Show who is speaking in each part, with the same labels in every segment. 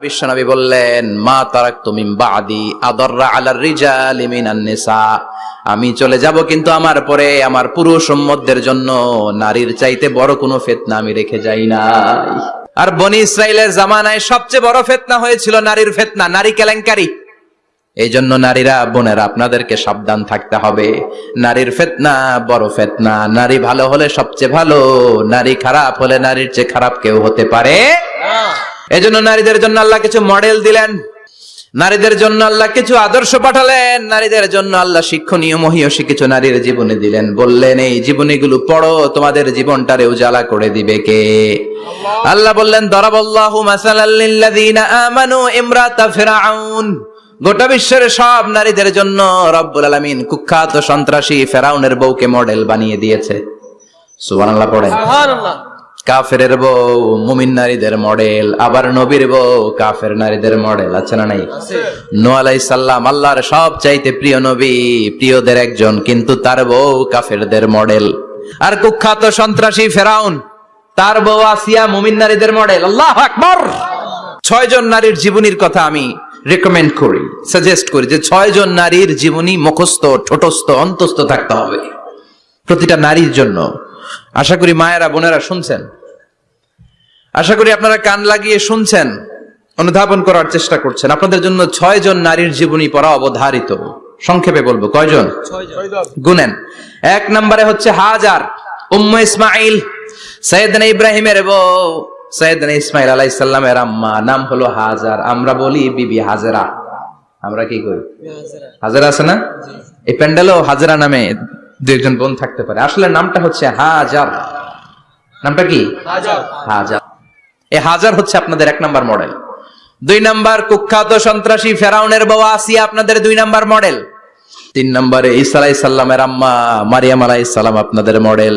Speaker 1: বিশ্বনবী বললেন, মা তারাক তুমি বাদি আলার আমি চলে যাব কিন্তু আমার পরে আমার পুরুষ সম্মতদের জন্য। নারীর চাইতে বড় কোনো ফেতনা আমি রেখে যাই না আর বনি ইসরায়েলের জামানায় সবচেয়ে বড় ফেতনা হয়েছিল নারীর ফেতনা, নারী কেলেঙ্কারি। এই জন্য নারীরা, বোনেরা, আপনাদেরকে সাবধান থাকতে হবে। নারীর ফেতনা বড় ফেতনা। নারী ভালো হলে সবচেয়ে ভালো, নারী খারাপ হলে নারীর চেয়ে খারাপ কেউ হতে পারে এজন্য নারীদের জন্য আল্লাহ কিছু মডেল দিলেন। নারীদের জন্য আল্লাহ কিছু আদর্শ পাঠালেন। নারীদের জন্য আল্লাহ শিক্ষণীয় মহিয়সী কিছু নারীর জীবনে দিলেন। বললেন, এই জীবনীগুলো পড়ো, তোমাদের জীবনটারে উজালা করে দিবে কে? আল্লাহ বললেন, দরাবল্লাহু আমানু ইমরাতা ফিরআউন গোটা বিশ্বের সব নারীদের জন্য রব্বুল আলামিন কুখ্যাত সন্ত্রাসী ফেরাউনের বউকে মডেল বানিয়ে দিয়েছে। সুবহানাল্লাহ পড়েন। কাফের বউ মুমিন নারীদের মডেল আবার নবীর বউ কাফের নারীদের মডেল আছে না নাই? নো আলাই সাল্লাম আল্লাহর সব চাইতে প্রিয় নবী প্রিয়দের একজন কিন্তু তার বউ কাফেরদের মডেল। আর কুখ্যাত সন্ত্রাসী ফেরাউন তার বউ আসিয়া মুমিন নারীদের মডেল। আল্লাহ আকবর! ছয় জন নারীর জীবনীর কথা আমি রেকমেন্ড করি সাজেস্ট করি যে ছয় জন নারীর জীবনী মুখস্থ ঠোঁটস্থ অন্তস্থ থাকতে হবে। প্রতিটা নারীর জন্য। আশা করি মায়েরা বোনেরা শুনছেন? আশা করি আপনারা কান লাগিয়ে শুনছেন, অনুধাবন করার চেষ্টা করছেন। আপনাদের জন্য ছয় জন নারীর জীবনী পড়া অবধারিত। সংক্ষেপে বলব, কয়জন? গুনেন। এক নম্বরে হচ্ছে হাজার, উম্ম ইসমাইল সৈয়দনা ইব্রাহিমের বউ। সৈয়দনা ইসমাইল আলাইহিস সালামের আম্মা, নাম হলো হাজার। আমরা বলি বিবি হাজেরা। আমরা কি করি হাজেরা আছে না? এই প্যান্ডেলও হাজেরা নামে দু একজন বোন থাকতে পারে। আসলে নামটা হচ্ছে হাজার। নামটা কি? হাজার। এই হাজার হচ্ছে আপনাদের এক নাম্বার মডেল। দুই নাম্বার কুখ্যাত সন্ত্রাসী ফেরাউনের বউ আসিয়া আপনাদের দুই নাম্বার মডেল। তিন নম্বরে ঈসা আলাই সাল্লামের আম্মা মারিয়াম আলাই সাল্লাম আপনাদের মডেল।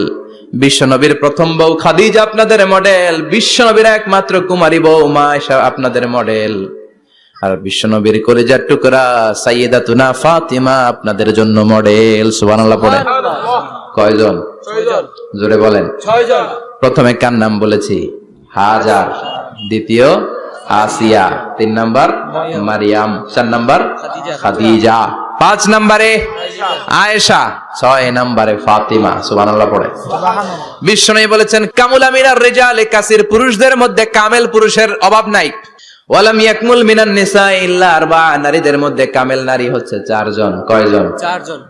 Speaker 1: বিশ্বনবীর প্রথম বউ খাদিজা আপনাদের মডেল। বিশ্বনবীর একমাত্র কুমারী বউ মা আপনাদের মডেল। আর বিশ্বনবীর কলেজার টুকরা সাইয়েদা তুনা ফাতিমা আপনাদের জন্য মডেল। সুবহানাল্লাহ পড়ে কয়জন? জোরে বলেন। প্রথমে কার নাম বলেছি? হাজার। দ্বিতীয় আসিয়া। তিন নাম্বার মারিয়াম। চার নাম্বার খাদিজা। পাঁচ নম্বরে আয়েশা। ছয় নম্বরে ফাতিমা। সুবহানাল্লাহ পড়ে। বিশ্বনবী বলেছেন কামুল আমিনার রেজাল কাসির পুরুষদের মধ্যে কামেল পুরুষের অভাব নাই। ওয়ালাম ইয়াকমুল মিনান নিসা ইল্লা আরবা নারীদের মধ্যে কামেল নারী হচ্ছে চারজন। কয়জন?
Speaker 2: চারজন।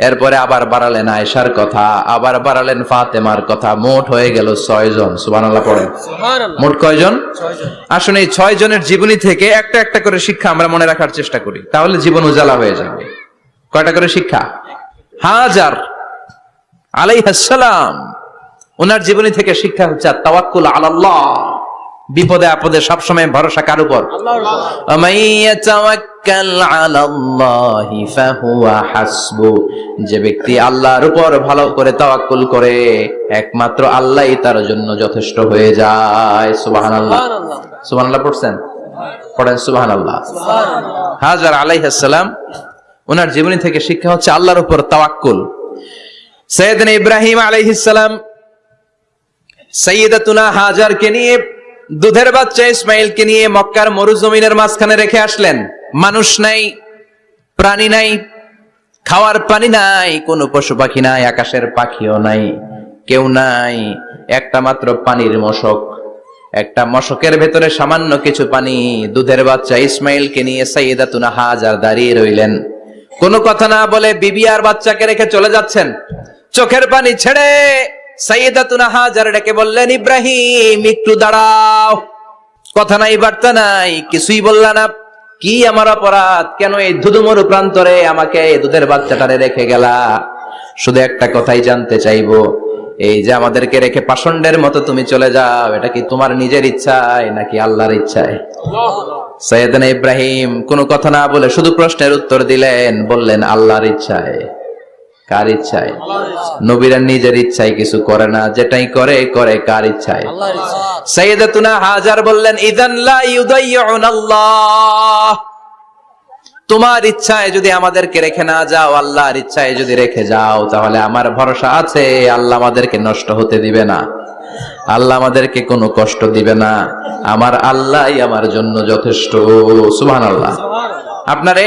Speaker 1: এরপরে আবার বাড়ালেন আয়েশার কথা আবার বাড়ালেন ফাতেমার কথা। মোট হয়ে গেল ছয় জন। পড়েন।
Speaker 2: সুবহানাল্লাহ।
Speaker 1: মোট কয়জন আসলে এই ছয় জনের জীবনী থেকে একটা একটা করে শিক্ষা আমরা মনে রাখার চেষ্টা করি। তাহলে জীবন উজালা হয়ে যাবে। কয়টা করে শিক্ষা? হাজার আলাইহাসসালাম ওনার জীবনী থেকে শিক্ষা হচ্ছে তাওয়াক্কুল আলাল্লাহ। বিপদে আপদে সবসময় ভরসা কার উপর? যে ব্যক্তি আল্লাহর উপর ভালো করে তাওয়াক্কুল করে একমাত্র আল্লাহ তার জন্য যথেষ্ট হয়ে যায়। সুবাহান
Speaker 2: আল্লাহ
Speaker 1: সুবাহ আল্লাহ পড়ছেন? পড়েন সুবাহান
Speaker 2: আল্লাহ
Speaker 1: হাজার আলাই হাসালাম ওনার জীবনী থেকে শিক্ষা হচ্ছে আল্লাহর উপর তাওয়াক্কুল। সৈয়দিন ইব্রাহিম আলাইহিসালাম সৈয়দাতুনা হাজারকে নিয়ে দুধের বাচ্চা ইসমাইলকে নিয়ে মক্কার মরুজমিনের মাঝখানে রেখে আসলেন। মানুষ নাই, প্রাণী নাই, খাওয়ার পানি নাই, কোনো পশু পাখি নাই, আকাশের পাখিও নাই, কেউ নাই। একটা মাত্র পানির মশক। একটা মশকের ভেতরে সামান্য কিছু পানি। দুধের বাচ্চা ইসমাইলকে নিয়ে সাইয়েদাতুনা হাজার দাঁড়িয়ে রইলেন। কোনো কথা না বলে বিবি আর বাচ্চাকে রেখে চলে যাচ্ছেন। চোখের পানি ছেড়ে সাইয়েদাতুনা ডেকে বললেন, ইব্রাহিম, একটু দাঁড়াও। কথা নাই, বার্তা নাই, কিছুই না। কি আমার অপরাধ? কেন এই প্রান্তরে আমাকে দুধের বাচ্চাটারে রেখে গেলা? শুধু একটা কথাই জানতে চাইব। এই যে আমাদেরকে রেখে পাষণ্ডের মতো তুমি চলে যাও, এটা কি তোমার নিজের ইচ্ছায় নাকি আল্লাহর ইচ্ছায়? সৈয়দনা ইব্রাহিম কোনো কথা না বলে শুধু প্রশ্নের উত্তর দিলেন, বললেন, আল্লাহর ইচ্ছায়। কার ইচ্ছায়? নবীরা নিজের ইচ্ছায় কিছু করে না যেটাই করে করে কার ইচ্ছায়? সাইয়েদাতুনা হাজার বললেন ইদান লা ইউদাইয়ুন আল্লাহ তোমার ইচ্ছায় যদি আমাদেরকে রেখে না যাও আল্লাহর ইচ্ছায় যদি রেখে যাও তাহলে আমার ভরসা আছে আল্লাহ আমাদেরকে নষ্ট হতে দিবে না। আল্লাহ আমাদেরকে কোনো কষ্ট দিবে না। আমার আল্লাহই আমার জন্য যথেষ্ট। সুবহান আল্লাহ আপনারে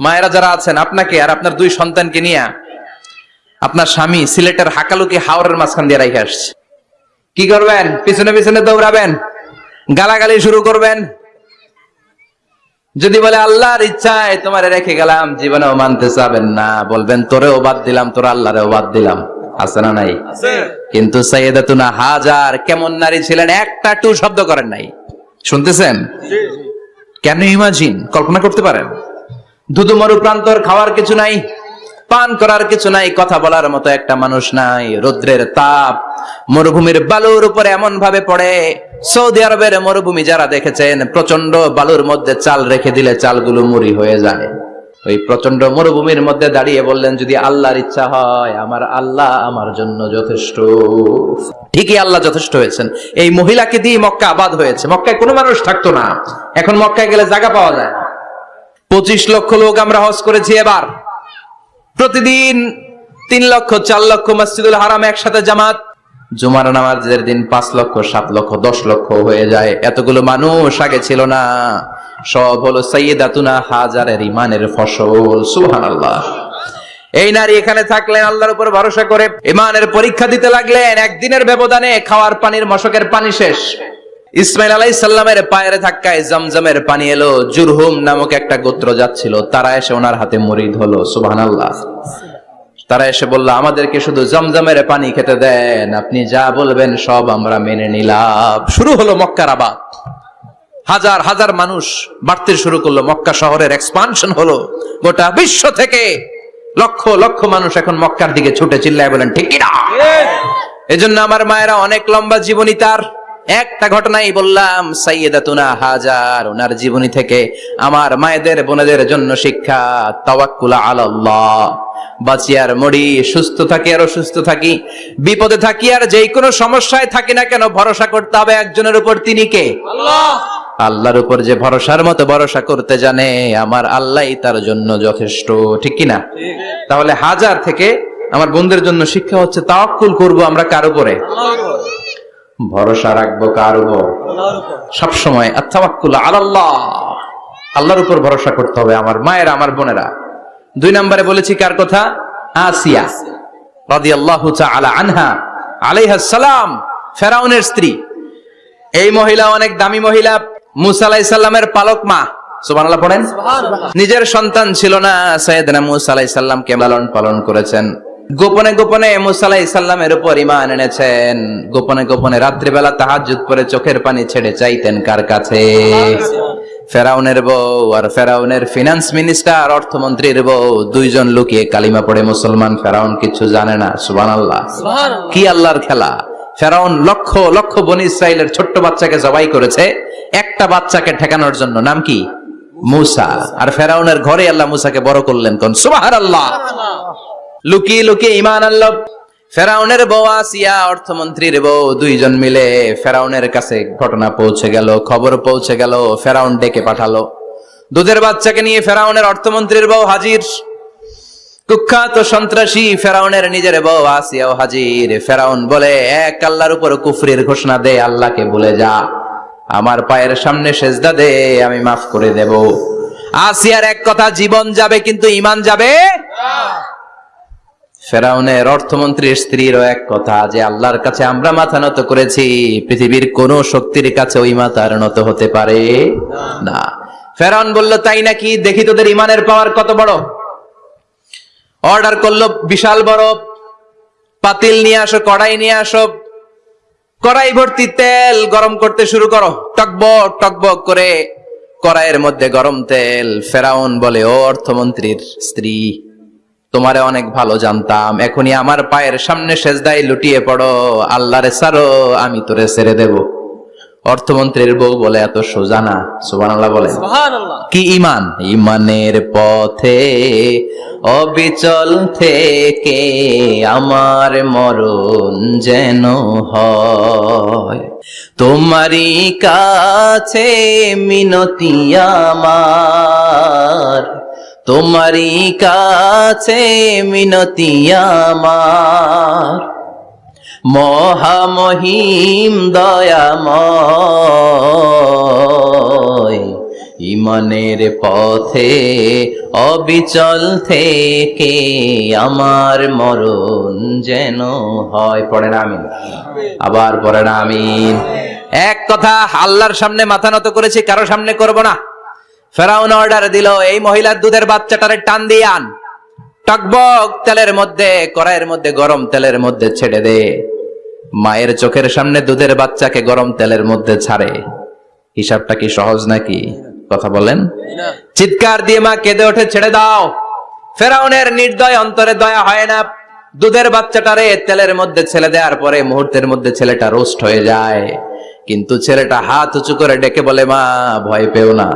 Speaker 1: মায়েরা যারা আছেন আপনাকে আর আপনার দুই সন্তানকে নিয়ে আপনার স্বামী সিলেটের হাকালুকি হাওড়ের মাঝখান দিয়ে রেখে আসছে। কি করবেন? পিছনে পিছনে দৌড়াবেন? গালাগালি শুরু করবেন? যদি বলে আল্লাহর ইচ্ছায় তোমার রেখে গেলাম জীবনেও মানতে চাবেন না। বলবেন তোরেও বাদ দিলাম তোর আল্লাহরেও বাদ দিলাম। আছে না নাই? কিন্তু সৈয়দাতুনা হাজার কেমন নারী ছিলেন একটা টু শব্দ করেন নাই। শুনতেছেন? কেন ইমাজিন? কল্পনা করতে পারেন? দুধু মরু প্রান্তর খাওয়ার কিছু নাই, পান করার কিছু নাই, কথা বলার মতো একটা মানুষ নাই। রৌদ্রের তাপ মরুভূমির বালুর উপরে এমন ভাবে পড়ে। সৌদি আরবের মরুভূমি যারা দেখেছেন প্রচণ্ড বালুর মধ্যে চাল রেখে দিলে চালগুলো মুড়ি হয়ে যায়। ওই প্রচণ্ড মরুভূমির মধ্যে দাঁড়িয়ে বললেন, যদি আল্লাহর ইচ্ছা হয়, আমার আল্লাহ আমার জন্য যথেষ্ট। ঠিকই আল্লাহ যথেষ্ট হয়েছেন। এই মহিলাকে দিয়ে মক্কা আবাদ হয়েছে। মক্কায় কোনো মানুষ থাকতো না। এখন মক্কায় গেলে জায়গা পাওয়া যায় পঁচিশ লক্ষ লোক আমরা হজ করেছি এবার। প্রতিদিন তিন লক্ষ, চার লক্ষ মসজিদুল হারাম একসাথে জামাত। জুমার নামাজের দিন পাঁচ লক্ষ, সাত লক্ষ, দশ লক্ষ হয়ে যায়। এতগুলো মানুষ আগে ছিল না। সব হলো সৈয়দাতুনা হাজারের ইমানের ফসল সুহান আল্লাহ এই নারী এখানে থাকলেন, আল্লাহর উপর ভরসা করে ইমানের পরীক্ষা দিতে লাগলেন। একদিনের ব্যবধানে খাওয়ার পানির মশকের পানি শেষ। ইসমাইল আলাই সাল্লামের পায়ের ধাক্কায় জমজমের পানি এলো জুরহুম নামক একটা গোত্র যাচ্ছিল। তারা এসে ওনার হাতে মরিদ হলো সুবহান আল্লাহ তারা এসে বলল আমাদেরকে শুধু জমজমের পানি খেতে দেন আপনি যা বলবেন সব আমরা মেনে নিলাম। শুরু হলো মক্কার আবাদ। হাজার হাজার মানুষ বাড়তে শুরু করল। মক্কা শহরের এক্সপানশন হলো। গোটা বিশ্ব থেকে লক্ষ লক্ষ মানুষ এখন মক্কার দিকে ছুটে চিল্লায় বলেন ঠিক না। এজন্য আমার মায়েরা অনেক লম্বা জীবনী তার। একটা ঘটনাই বললাম সাইয়েদাতুনা হাজার ওনার জীবনী থেকে আমার মায়েদের বোনেদের জন্য শিক্ষা তাওয়াক্কুলা আলাল্লাহ। বাঁচি আর মরি সুস্থ থাকি আর অসুস্থ থাকি বিপদে থাকি আর যেই কোনো সমস্যায় থাকি না কেন ভরসা করতে হবে একজনের উপর তিনি কে? আল্লাহর উপর যে ভরসার মতো ভরসা করতে জানে আমার আল্লাহই তার জন্য যথেষ্ট ঠিক কি না তাহলে হাজার থেকে আমার বন্ধুদের জন্য শিক্ষা হচ্ছে তাওয়াক্কুল করব আমরা কার উপরে। ভরসা রাখব কার উপর? সবসময় আত্মাওয়াক্কুল আলাল্লাহ। আল্লাহর উপর ভরসা করতে হবে আমার মায়েরা আমার বোনেরা। দুই নম্বরে বলেছি কার কথা? আসিয়া রাদিয়াল্লাহু তাআলা আনহা আলাইহা সালাম ফেরাউনের স্ত্রী। এই মহিলা অনেক দামি মহিলা মুসা আলাইহিস সালামের পালক মা। সুবহানাল্লাহ পড়েন? নিজের সন্তান ছিল না সৈয়দনা মুসা আলাইহিস সালামকে লালন পালন করেছেন? গোপনে গোপনে মুসা আলাইহিস সালামের উপর ইমান এনেছেন। গোপনে গোপনে রাত্রিবেলা তাহাজ্জুদ পরে চোখের পানি ছেড়ে চাইতেন কার কাছে? ফেরাউনের বউ আর ফেরাউনের ফিনান্স মিনিস্টার অর্থমন্ত্রীর বউ দুইজন লুকিয়ে কালিমা পড়ে মুসলমান। ফেরাউন কিছু জানে না সুবান আল্লাহ কি আল্লাহর খেলা? ফেরাউন লক্ষ লক্ষ বনি ইসরায়েলের ছোট্ট বাচ্চাকে জবাই করেছে। একটা বাচ্চাকে ঠেকানোর জন্য নাম কি? মুসা। আর ফেরাউনের ঘরে আল্লাহ মুসাকে বড় করলেন কোন? সুবাহার আল্লাহ লুকিয়ে লুকিয়ে ইমান আল্লাহ ফেরাউনের বউ আসিয়া অর্থমন্ত্রীর বউ দুইজন মিলে ফেরাউনের কাছে ঘটনা পৌঁছে গেল, খবর পৌঁছে গেল, ফেরাউন ডেকে পাঠালো। দুধের বাচ্চাকে নিয়ে ফেরাউনের অর্থমন্ত্রীর বউ হাজির। কুখ্যাত সন্ত্রাসী ফেরাউনের নিজের বউ আসিয়াও হাজির। ফেরাউন বলে, এক আল্লাহর উপর কুফরির ঘোষণা দে, আল্লাহকে বলে যা। আমার পায়ের সামনে সেজদা দে, আমি মাফ করে দেব। আসিয়ার এক কথা, জীবন যাবে, কিন্তু ইমান যাবে ফেরাউনের অর্থমন্ত্রীর স্ত্রীরও এক কথা, যে আল্লাহর কাছে আমরা মাথা নত করেছি, পৃথিবীর কোন শক্তির কাছে ওই মাথার নত হতে পারে না। ফেরাউন বলল, তাই নাকি? দেখি তোদের ইমানের পাওয়ার কত বড়? অর্ডার করল, বিশাল বড়। পাতিল নিয়ে আসো, কড়াই নিয়ে আসো। কড়াই ভর্তি তেল গরম করতে শুরু করো। টকবক টকবক করে কড়াইয়ের মধ্যে গরম তেল। ফেরাউন বলে, ও অর্থমন্ত্রীর স্ত্রী তোমারে অনেক ভালো জানতাম এখনই আমার পায়ের সামনে সেজদাই লুটিয়ে পড়ো আল্লাহরে সারো আমি তোরে ছেড়ে দেব। অর্থমন্ত্রীর বউ বলে এত সোজা না। সুবান আল্লাহ বলে কি ইমান ইমানের পথে অবিচল থেকে আমার মরণ যেন হয়। তোমারই কাছে মিনতি আমার। তোমারই কাছে মিনতি আমার। মহামহিম দয়াময়, ইমানের পথে অবিচল থেকে আমার মরণ যেন হয়। পড়ে না আমিন। আবার পড়ে না আমিন। এক কথা আল্লাহর সামনে মাথা নত করেছি, কারও সামনে করব না। ফেরাউন অর্ডার দিল এই মহিলার দুধের বাচ্চাটারে টান দিয়ে আন। টকবক তেলের মধ্যে কড়াইয়ের মধ্যে গরম তেলের মধ্যে ছেড়ে দে। মায়ের চোখের সামনে দুধের বাচ্চাকে গরম তেলের মধ্যে ছাড়ে। হিসাবটা কি সহজ নাকি? কথা বলেন। চিৎকার দিয়ে মা কেঁদে ওঠে ছেড়ে দাও। ফেরাউনের নির্দয় অন্তরে দয়া হয় না। দুধের বাচ্চাটারে তেলের মধ্যে ছেলে দেওয়ার পরে মুহূর্তের মধ্যে ছেলেটা রোস্ট হয়ে যায়। কিন্তু ছেলেটা হাত উঁচু করে ডেকে বলে মা ভয় পেও না।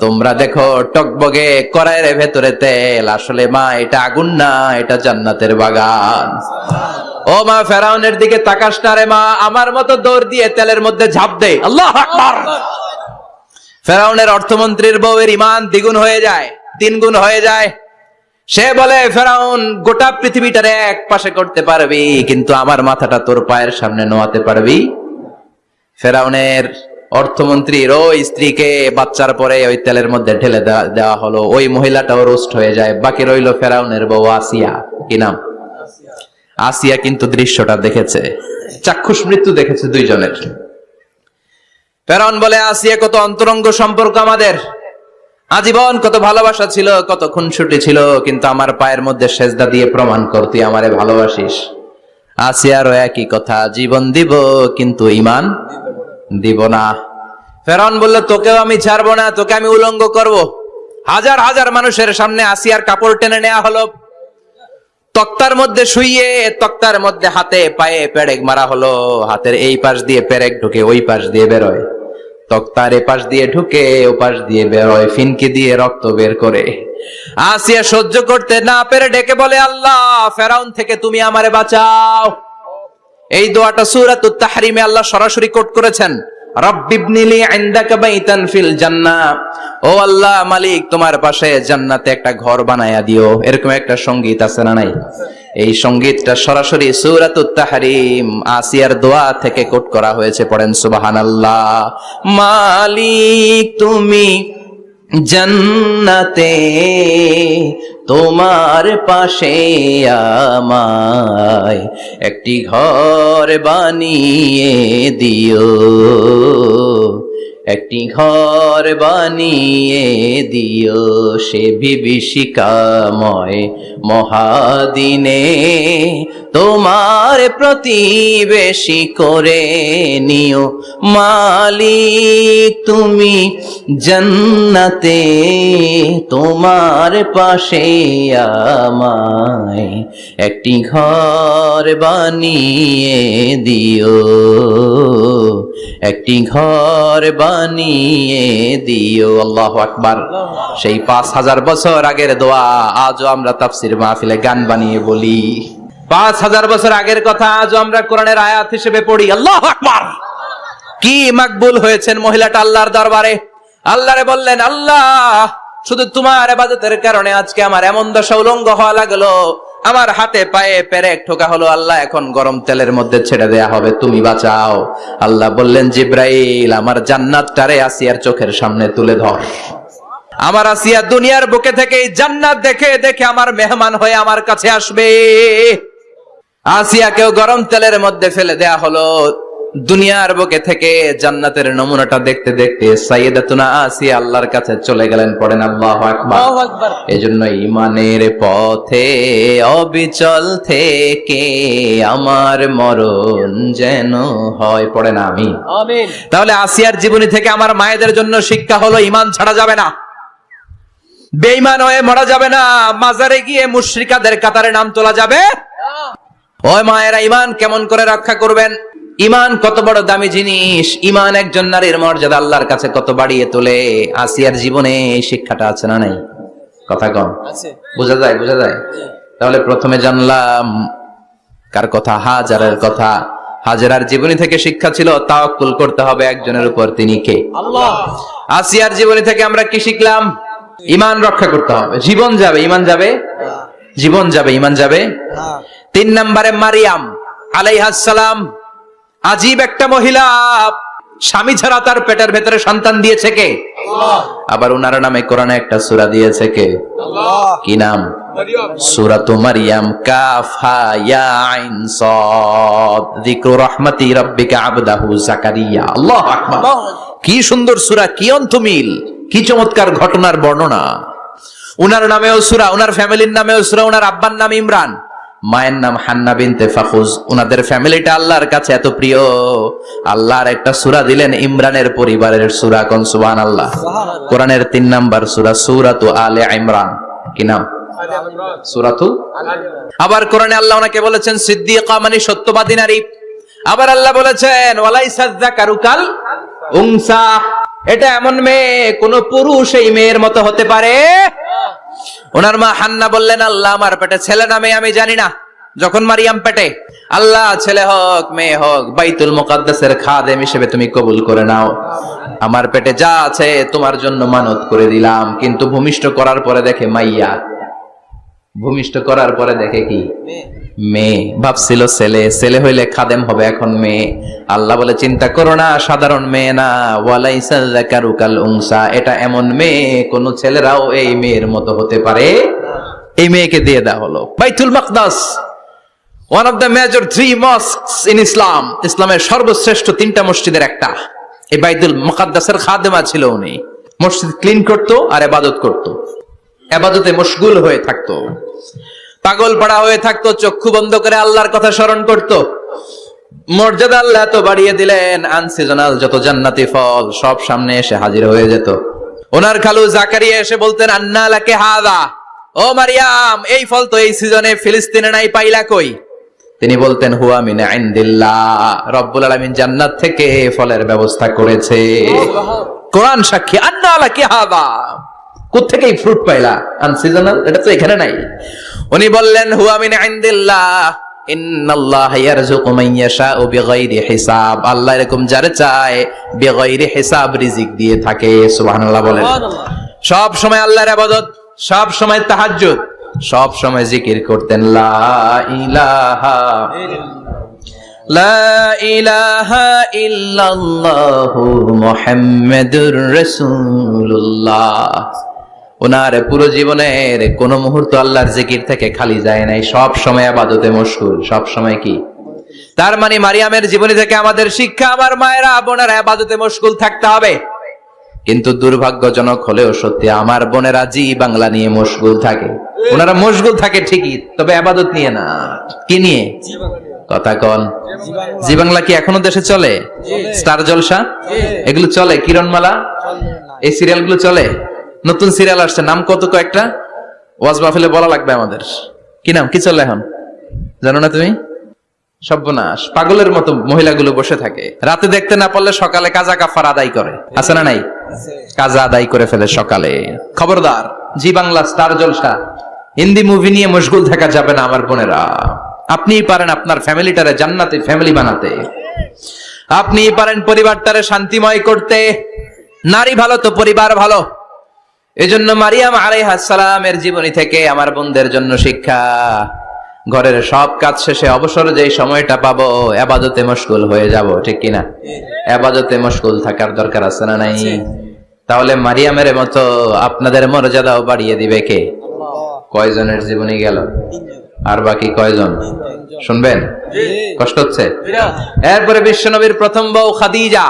Speaker 1: তোমরা দেখো টকবগে কড়াইয়ের ভেতরে তেল। আসলে মা, এটা আগুন না, এটা জান্নাতের বাগান। ও মা, ফেরাউনের দিকে তাকাস না রে মা, আমার মতো দৌড় দিয়ে তেলের মধ্যে ঝাঁপ দে। আল্লাহ ফেরাউনের অর্থমন্ত্রীর বউয়ের ইমান দ্বিগুণ হয়ে যায়, তিন গুণ হয়ে যায়। সে বলে, ফেরাউন, গোটা পৃথিবীটার এক পাশে করতে পারবি, কিন্তু আমার মাথাটা তোর পায়ের সামনে নোয়াতে পারবি? ফেরাউনের অর্থমন্ত্রীর ওই স্ত্রীকে বাচ্চার পরে ওই তেলের মধ্যে ঢেলে দেওয়া- হলো। ওই মহিলাটাও রোস্ট হয়ে যায়। বাকি রইল ফেরাউনের বউ আসিয়া। কি নাম? আসিয়া কিন্তু দৃশ্যটা দেখেছে। চাক্ষুষ মৃত্যু দেখেছে দুইজনের। ফেরাউন বলে, আসিয়া, কত অন্তরঙ্গ সম্পর্ক আমাদের। আজীবন কত ভালোবাসা ছিল, কত খুনসুটি ছিল, কিন্তু আমার পায়ের মধ্যে সেজদা দিয়ে প্রমাণ কর, তুই আমারে ভালোবাসিস। আসিয়ারও একই কথা, জীবন দিব, কিন্তু ইমান দিব না। ফেরাউন বলল, তোকেও আমি ছাড়বো না, তোকে আমি উলঙ্গ করব। হাজার হাজার মানুষের সামনে আসিয়ার কাপড় টেনে নেওয়া হলো। তক্তার মধ্যে শুইয়ে, তক্তার মধ্যে হাতে পায়ে পেরেক মারা হলো। হাতের এই পাশ দিয়ে পেরেক ঢুকে ওই পাশ দিয়ে বেরোয়। তক্তার এপাশ দিয়ে ঢুকে ওপাশ পাশ দিয়ে বেরোয়, ফিনকি দিয়ে রক্ত বের করে। আসিয়া সহ্য করতে না পেরে ডেকে বলে, আল্লাহ, ফেরাউন থেকে তুমি আমারে বাঁচাও। এই দোয়াটা সূরাতুত তাহরিমে আল্লাহ সরাসরি কোট করেছেন। ফিল ও আল্লাহ মালিক, তোমার পাশে জান্নাতে একটা ঘর বানায়া দিও। এরকম একটা আছে না নাই? এই সরাসরি দোয়া থেকে কোট করা হয়েছে, পড়েন সুবহানাল্লাহ। মালিক তুমি জন্নতে তোমার পাশে আমায় একটি ঘর বানিয়ে দিও। একটি ঘর বানিয়ে দিও সে বিভীষিকাময় মহাদিনে। তোমার প্রতিবেশী করে নিও। মালিক, তুমি জন্নতে, তোমার পাশে আমায় একটি ঘর বানিয়ে দিও। একটি ঘর বানিয়ে দিও। আল্লাহ আকবার। সেই পাঁচ হাজার বছর আগের দোয়া আজও আমরা তাফসির মাহফিলে গান বানিয়ে বলি। পাঁচ হাজার বছর আগের কথা আজও আমরা কোরআনের আয়াত হিসেবে পড়ি। আল্লাহ আকবার! কি মাকবুল হয়েছেন মহিলাটা আল্লাহর দরবারে। আল্লাহরে বললেন, আল্লাহ, শুধু তোমার এবাদতের কারণে আজকে আমার এমন দশা উলঙ্গ হওয়া লাগল। আমার হাতে পায়ে পেরেক ঠোকা হলো। আল্লাহ, এখন গরম তেলের মধ্যে ছেড়ে দেয়া হবে। তুমি বাঁচাও। আল্লাহ বললেন, জিব্রাইল, আমার জান্নাতটারে আসিয়ার চোখের সামনে তুলে ধর। আমার আসিয়া দুনিয়ার বুকে থেকে জান্নাত দেখে দেখে আমার মেহমান হয়ে আমার কাছে আসবে। আসিয়াকেও গরম তেলের মধ্যে ফেলে দেয়া হলো। দুনিয়ার বুকে থেকে জান্নাতের নমুনাটা দেখতে দেখতে সাইয়েদাতুনা আসিয়া আল্লাহর কাছে চলে গেলেন পড়েন আল্লাহু আকবার। এজন্য ইমানের পথে অবিচল থেকে আমার মরণ যেন হয় পড়েন আমি তাহলে আসিয়ার জীবনী থেকে আমার মায়েদের জন্য শিক্ষা হলো ইমান ছাড়া যাবে না। বেঈমান হয়ে মরা যাবে না। মাজারে গিয়ে মুশরিকাদের কাতারে নাম তোলা যাবে ওই মায়েরা ইমান কেমন করে রক্ষা করবেন? ইমান কত বড় দামি জিনিস। ইমান একজন নারীর মর্যাদা আল্লাহর কাছে কত বাড়িয়ে তোলে। আসিয়ার জীবনে এই শিক্ষাটা আছে না নাই? কথা কম বোঝা যায় বোঝা যায়? তাহলে প্রথমে জানলাম কার কথা? হাজারের কথা। হাজারার জীবনী থেকে শিক্ষা ছিল তাওয়াক্কুল করতে হবে একজনের উপর তিনি কে?
Speaker 2: আল্লাহ।
Speaker 1: আসিয়ার জীবনী থেকে আমরা কি শিখলাম? ইমান রক্ষা করতে হবে। জীবন যাবে ইমান যাবে? জীবন যাবে ইমান যাবে।
Speaker 2: হ্যাঁ।
Speaker 1: তিন নম্বরে মারিয়াম আলাইহাসালাম আজীব একটা মহিলা। স্বামী ছাড়া তার পেটের ভেতরে সন্তান দিয়েছে কে? আবার উনার নামে কোরআনে একটা সূরা দিয়েছে কে? কি নাম? সূরাতু মারইয়াম কাফ ইয়া আইন সাদ যিকরু রাহমাতি রাব্বিকা আবদাহু জাকারিয়া আল্লাহু আকবার। কি সুন্দর সূরা কি অন্তমিল কি চমৎকার ঘটনার বর্ণনা। উনার নামেও সূরা উনার ফ্যামিলির নামেও সূরা উনার আব্বার নাম ইমরান। মায়ের নাম হান্না বিনতে ফাখুজ। উনাদের ফ্যামিলিটা আল্লাহর কাছে এত প্রিয়। আল্লাহর একটা সূরা দিলেন ইমরানের পরিবারের সূরা কোন সুবহানাল্লাহ। কোরআনের তিন নাম্বার সুরা সূরাতু আলে ইমরান। কি নাম? সূরাতু? আবার কোরআনে আল্লাহ ওনাকে বলেছেন সিদ্দিকা মানে সত্যবাদী নারী। আবার আল্লাহ বলেছেন ওয়ালাইসা যাকারুকাল উনসা। এটা এমন মেয়ে, কোন পুরুষ এই মেয়ের মতো হতে পারে? ওনার মা হান্না বললেন, আল্লাহ আমার পেটে ছেলে না মেয়ে আমি জানি না। যখন মারিয়াম পেটে, আল্লাহ, ছেলে হোক, মেয়ে হোক, বাইতুল মোকাদ্দাসের খাদেম হিসেবে তুমি কবুল করে নাও। আমার পেটে যা আছে তোমার জন্য মানত করে দিলাম, কিন্তু ভূমিষ্ঠ করার পরে দেখে মাইয়া ভূমিষ্ঠ করার পরে দেখে কি? মেয়ে। ভাবছিল ছেলে। ছেলে হইলে খাদেম হবে এখন মেয়ে। আল্লাহ বলে চিন্তা করো না সাধারণ মেয়ে না। ওয়ালাইসা উংসা এটা এমন মেয়ে কোন ছেলেরাও এই মেয়ের মতো হতে পারে। এই মেয়েকে দিয়ে দেওয়া হলো। Baitul Maqdas one of the major three mosques in Islam ইসলামের সর্বশ্রেষ্ঠ তিনটা মসজিদের একটা। এই বাইতুল মুকাদ্দাসের খাদেমা ছিল উনি। মসজিদ ক্লিন করতো আর এবাদত করতো। এবাদতে মশগুল হয়ে থাকতো। পাগল পাড়া হয়ে থাকতো চক্ষু বন্ধ করে আল্লাহর কথা স্মরণ করত। মর্যাদা আল্লাহ এত বাড়িয়ে দিলেন আনসিজনাল যত জান্নাতি ফল সব সামনে এসে হাজির হয়ে যেত। ওনার খালু জাকারিয়া এসে বলতেন আন্না লাকে হাদা? ও মারিয়াম এই ফল তো এই সিজনে ফিলিস্তিনে নাই পাইলা কই? তিনি বলতেন হুয়া মিন ইনদিল্লাহ রব্বুল আলামিন জান্নাত থেকে ফলের ব্যবস্থা করেছে। কোরআন সাক্ষী আন্না লাকে হাদা? কোথেকে এই ফ্রুট পাইলা? আনসিজনাল এটা তো এখানে নাই। উনি বললেন হুয়া মিন ইনদিল্লাহ। ইন্নাল্লাহ ইয়ারযুকু মান ইয়াশাউ বিগাইরি হিসাব। আল্লাহ এরকম যারে চায় বিগাইরি হিসাব রিজিক দিয়ে থাকে সুবহানাল্লাহ বলেন। সব সময় আল্লাহর ইবাদত সব সময় তাহাজ্জুদ সব সময় জিকির করতেন লা ইলাহা লা ইলাহা ইল্লাল্লাহু মুহাম্মাদুর রাসূলুল্লাহ। ওনার পুরো জীবনের কোন মুহূর্ত আল্লাহর জিকির থেকে খালি যায় নাই। সব সময় আবাদতে মশগুল। সব সময় কি? তার মানে মারিয়ামের জীবনী থেকে আমাদের শিক্ষা আমার মায়েরা বোনেরা আবাদতে মশগুল থাকতে হবে। কিন্তু দুর্ভাগ্যজনক হলেও সত্যি আমার বোনেরা জি বাংলা নিয়ে মশগুল থাকে। ওনারা মশগুল থাকে ঠিকই তবে আবাদত নিয়ে না। কি নিয়ে? কথা কন। জি বাংলা কি এখনও দেশে চলে? স্টার জলসা? এগুলো চলে? কিরণমালা? এই সিরিয়ালগুলো চলে? নতুন সিরিয়াল আসছে। নাম কত কয়েকটা? ওয়াজ মাহফিলে বলা লাগবে আমাদের। কি নাম? কি চলে এখন? জানো না তুমি? সর্বনাশ। পাগলের মতো মহিলাগুলো বসে থাকে। রাতে দেখতে না পারলে সকালে কাজা কাফার আদায় করে। আছে না নাই? কাজা আদায় করে ফেলে সকালে। খবরদার, Zee Bangla star Jalsha. Hindi movie নিয়ে মশগুল থাকা যাবে না আমার বোনেরা। আপনিই পারেন আপনার ফ্যামিলিটারে জান্নাতে ফ্যামিলি বানাতে। আপনিই পারেন পরিবারটারে শান্তিময় করতে। নারী ভালো তো পরিবার ভালো। এজন্য মারিয়াম আলাইহাসালামের জীবনী থেকে আমার বোনদের জন্য শিক্ষা। ঘরের সব কাজ শেষে অবসর যে সময়টা পাবো আবাদতে মশগুল হয়ে যাব ঠিক কিনা? আবাদতে মশগুল থাকার দরকার আছে না নাই? তাহলে মারিয়ামের মতো আপনাদের মর্যাদাও বাড়িয়ে দিবে কে? কয়জনের জীবনী গেল? আর বাকি কয়জন? শুনবেন? কষ্ট হচ্ছে? এরপরে বিশ্বনবীর প্রথম বউ খাদিজা।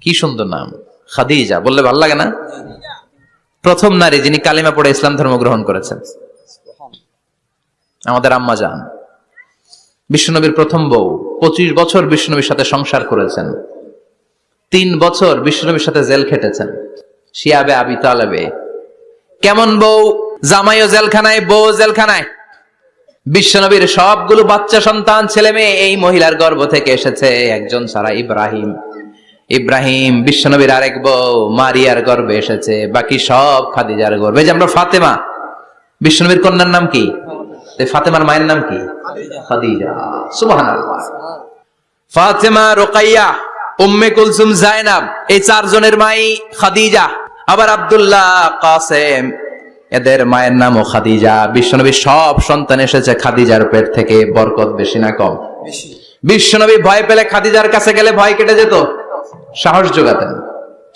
Speaker 1: কি সুন্দর নাম। খাদিজা, বললে ভালো লাগে না? প্রথম নারী যিনি কালিমা পড়ে ইসলাম ধর্ম গ্রহণ করেছেন। আমাদের আম্মা যান। বিশ্বনবীর প্রথম বউ, পঁচিশ বছর বিশ্বনবীর সাথে সংসার করেছেন। তিন বছর বিশ্বনবীর সাথে জেল খেটেছেন। শিয়াবে, আবি তালেবে। কেমন বউ? জামাইও জেলখানায় বউ জেলখানায়। বিশ্বনবীর সবগুলো বাচ্চা সন্তান, ছেলে মেয়ে, এই মহিলার গর্ভ থেকে এসেছে একজন সারা ইব্রাহিম। ইব্রাহিম বিশ্বনবীর আরেক বউ মারিয়ার গর্বে এসেছে। বাকি সব খাদিজার গর্বে যে আমরা ফাতেমা বিশ্বনবীর কন্যার নাম কি? ফাতেমার মায়ের নাম কি? খাদিজা। ফাতেমা রোকাইয়া উম্মে কুলসুম জায়নাব এই চারজনের মাই খাদিজা। আবার আব্দুল্লাহ কাসেম এদের মায়ের নামও খাদিজা। বিশ্বনবী সব সন্তান এসেছে খাদিজার পেট থেকে বরকত বেশি না কম। বিশ্বনবী ভয় পেলে খাদিজার কাছে গেলে ভয় কেটে যেত। সাহস যোগাতেন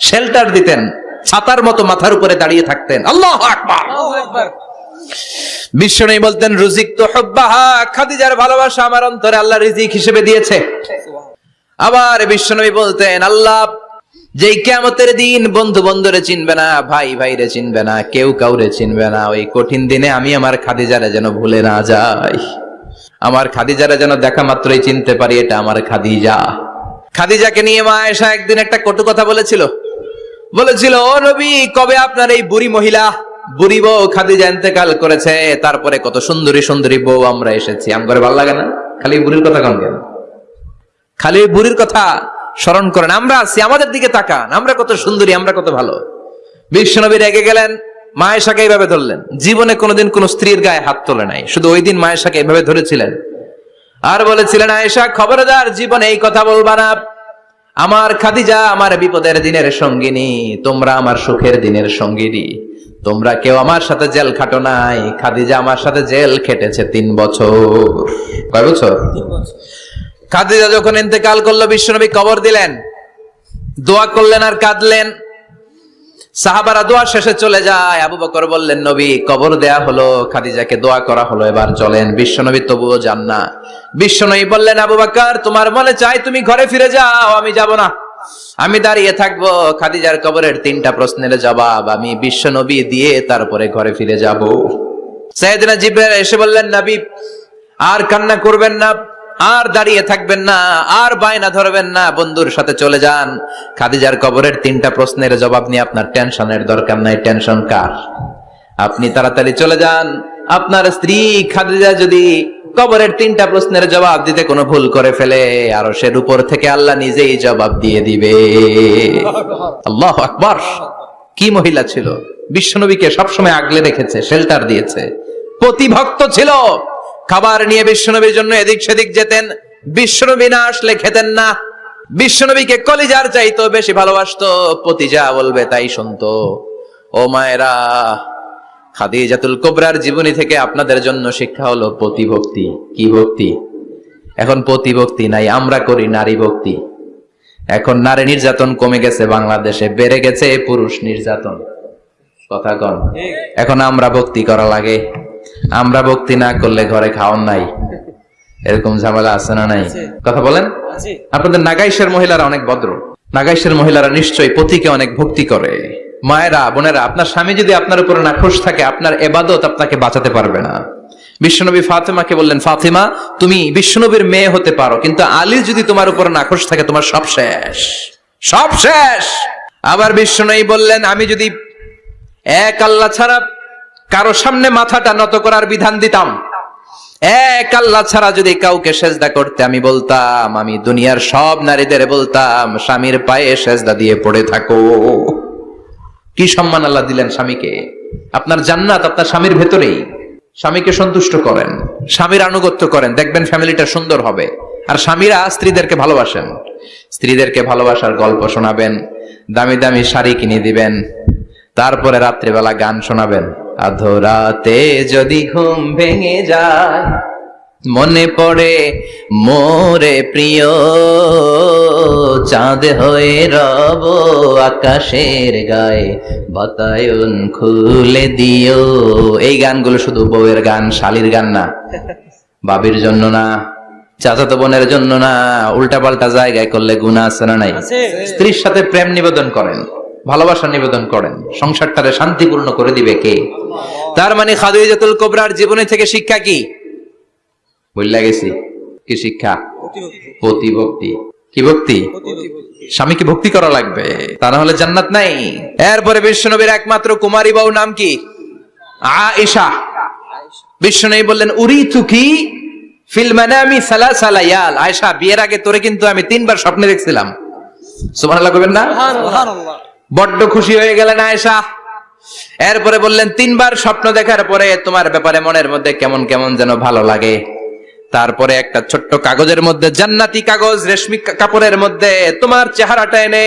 Speaker 1: শেল্টার দিতেন ছাতার মতো মাথার উপরে দাঁড়িয়ে থাকতেন। আল্লাহ আকবার। বিশ্বনবী বলতেন রুজিক তো হব্বাহা খাদিজার ভালোবাসা আমার অন্তরে আল্লাহ রিজিক হিসেবে দিয়েছে। আবার বিশ্বনবী বলতেন আল্লাহ যেই কেমতের দিন বন্ধু বন্ধুরে চিনবে না ভাই ভাইরে চিনবে না কেউ কাউরে চিনবে না ওই কঠিন দিনে আমি আমার খাদিজারে যেন ভুলে না যাই। আমার খাদিজারে যেন দেখা মাত্রই চিনতে পারি এটা আমার খাদিজা। খাদিজাকে নিয়ে মা এসা একদিন একটা কটু কথা বলেছিল। বলেছিল, ও নবী, কবে আপনার এই বুড়ি মহিলা, বুড়ি বউ খাদিজা ইন্তেকাল করেছে? তারপরে কত সুন্দরী সুন্দরী বউ আমরা এসেছি। আমগরে ভালো লাগে না? খালি বুড়ির কথা কম কেন? খালি বুড়ির কথা স্মরণ করেন। আমরা আছি, আমাদের দিকে তাকান। আমরা কত সুন্দরী, আমরা কত ভালো। বিশ্বনবী রেগে গেলেন। মায়েশাকে এইভাবে ধরলেন। জীবনে কোনোদিন কোন স্ত্রীর গায়ে হাত তোলে নাই। শুধু ওই দিন মায়েশাকে এইভাবে ধরেছিলেন। আর বলেছিলেন আয়েশা খবরদার জীবনে এই কথা বলবা না। আমার খাদিজা আমার বিপদের দিনের সঙ্গিনী তোমরা আমার সুখের দিনের সঙ্গিনী। তোমরা কেউ আমার সাথে জেল খাটো নাই। খাদিজা আমার সাথে জেল খেটেছে তিন বছর। কয় বছর? খাদিজা যখন ইন্তেকাল করল বিশ্বনবী কবর দিলেন। দোয়া করলেন আর কাঁদলেন। সাহাবারা দোয়া শেষে চলে যায়। আবু বকর বললেন, নবী, কবর দেয়া হলো, খাদিজাকে দোয়া করা হলো, এবার চলেন। বিশ্বনবী তবুও যান না। বিশ্বনবী বললেন, আবু বকর, তোমার মনে চাই তুমি ঘরে ফিরে যাও, আমি যাব না। আমি দাঁড়িয়ে থাকব, খাদিজার কবরের তিনটা প্রশ্নের জবাব। আমি বিশ্বনবী দিয়ে তারপরে ঘরে ফিরে যাব। সাইয়েদনা জিব্রাইল এসে বললেন, নবী, আর কান্না করবেন না। আর দাঁড়িয়ে থাকবেন না, আর বায়না ধরবেন না, বন্ধুর সাথে চলে যান। খাদিজার কবরের তিনটা প্রশ্নের জবাব নিয়ে আপনার টেনশনের দরকার নাই, টেনশন কার? আপনি তাড়াতাড়ি চলে যান। আপনার স্ত্রী খাদিজা যদি কবরের তিনটা প্রশ্নের জবাব দিতে কোনো ভুল করে ফেলে, আর সের উপর থেকে আল্লাহ নিজেই জবাব দিয়ে দিবে। আল্লাহ আকবর। কি মহিলা ছিল? বিশ্বনবীকে সবসময় আগলে রেখেছে শেল্টার দিয়েছে। প্রতিভক্ত ছিল। খাবার নিয়ে বিশ্বনবীর জন্য এদিক সেদিক যেতেন। বিশ্বনবী না আসলে খেতেন না। বিশ্বনবীকে কলিজার চাইতো বেশি ভালোবাসতো। পতি যা বলবে তাই শুনতো। ও মায়েরা খাদিজাতুল কোবরার জীবনী থেকে আপনাদের জন্য শিক্ষা হলো প্রতিভক্তি কি ভক্তি? এখন প্রতিভক্তি নাই আমরা করি নারী ভক্তি। এখন নারী নির্যাতন কমে গেছে বাংলাদেশে বেড়ে গেছে পুরুষ নির্যাতন। কথা কন। এখন আমরা ভক্তি করা লাগে। আমরা ভক্তি না করলে ঘরে খাওয়ান নাই। এরকম ঝামেলা আছে না নাই? কথা বলেন? আপনাদের নাগাইশের মহিলারা অনেক ভদ্র। নাগাইশের মহিলারা নিশ্চয়ই পতিকে অনেক ভক্তি করে। মায়েরা বোনেরা আপনার স্বামী যদি আপনার উপরে নাখোশ থাকে আপনার এবাদত আপনাকে বাঁচাতে পারবে না। বিশ্বনবী ফাতেমাকে বললেন ফাতেমা তুমি বিশ্বনবীর মেয়ে হতে পারো কিন্তু আলী যদি তোমার উপরে নাখোশ থাকে তোমার সব শেষ। সব শেষ! আবার বিশ্বনবী বললেন আমি যদি এক আল্লাহ ছাড়া কারও সামনে মাথাটা নত করার বিধান দিতাম। এক আল্লাহ ছাড়া যদি কাউকে সেজদা করতে আমি বলতাম, আমি দুনিয়ার সব নারীদের বলতাম, স্বামীর পায়ে সেজদা দিয়ে পড়ে থাকো। কি সম্মান আল্লাহ দিলেন স্বামীকে? আপনার জান্নাত আপনার স্বামীর ভেতরেই। স্বামীকে সন্তুষ্ট করেন, স্বামীর আনুগত্য করেন। দেখবেন ফ্যামিলিটা সুন্দর হবে। আর স্বামীরা স্ত্রীদেরকে ভালোবাসেন। স্ত্রীদেরকে ভালোবাসার গল্প শোনাবেন, দামি দামি শাড়ি কিনে দিবেন, তারপরে রাত্রিবেলা গান শোনাবেন। আধরাতে যদি ঘুম ভেঙে যায় মনে পড়ে মোরে প্রিয়। চাঁদ হয়ে রব আকাশের গায়ে বাতায়ন খুলে দিও। এই গানগুলো শুধু বউয়ের গান শালির গান না বাবির জন্য না চাচাতো বোনের জন্য না উল্টা পাল্টা জায়গায় করলে গুণা আছে না নাই? স্ত্রীর সাথে প্রেম নিবেদন করেন। ভালোবাসা নিবেদন করেন। সংসারটারে শান্তিপূর্ণ করে দিবে কে? তার মানে খাদিজাতুল কোবরার জীবনী থেকে শিক্ষা কি? বললা গেছি। কি শিক্ষা? প্রতিভক্তি কি ভক্তি? স্বামীকে ভক্তি করা লাগবে? তা না হলে জান্নাত নাই। এরপরে বিশ্বনবীর একমাত্র কুমারী বউ নাম কি? আয়েশা। বিশ্বনবী বললেন উরি তুকি ফিল মানামি সালাসা লায়াল? আয়েশা, বিয়ের আগে তোরে কিন্তু আমি তিনবার স্বপ্নে দেখছিলাম। সুবহানাল্লাহ কইবেন না? বড্ড খুশি হয়ে গেলেন আয়েশা। এরপরে বললেন, তিনবার স্বপ্ন দেখার পরে তোমার ব্যাপারে মনের মধ্যে কেমন কেমন যেন ভালো লাগে। তারপরে একটা ছোট্ট কাগজের মধ্যে, জান্নাতি কাগজ, রেশমি কাপড়ের মধ্যে তোমার চেহারাটা এনে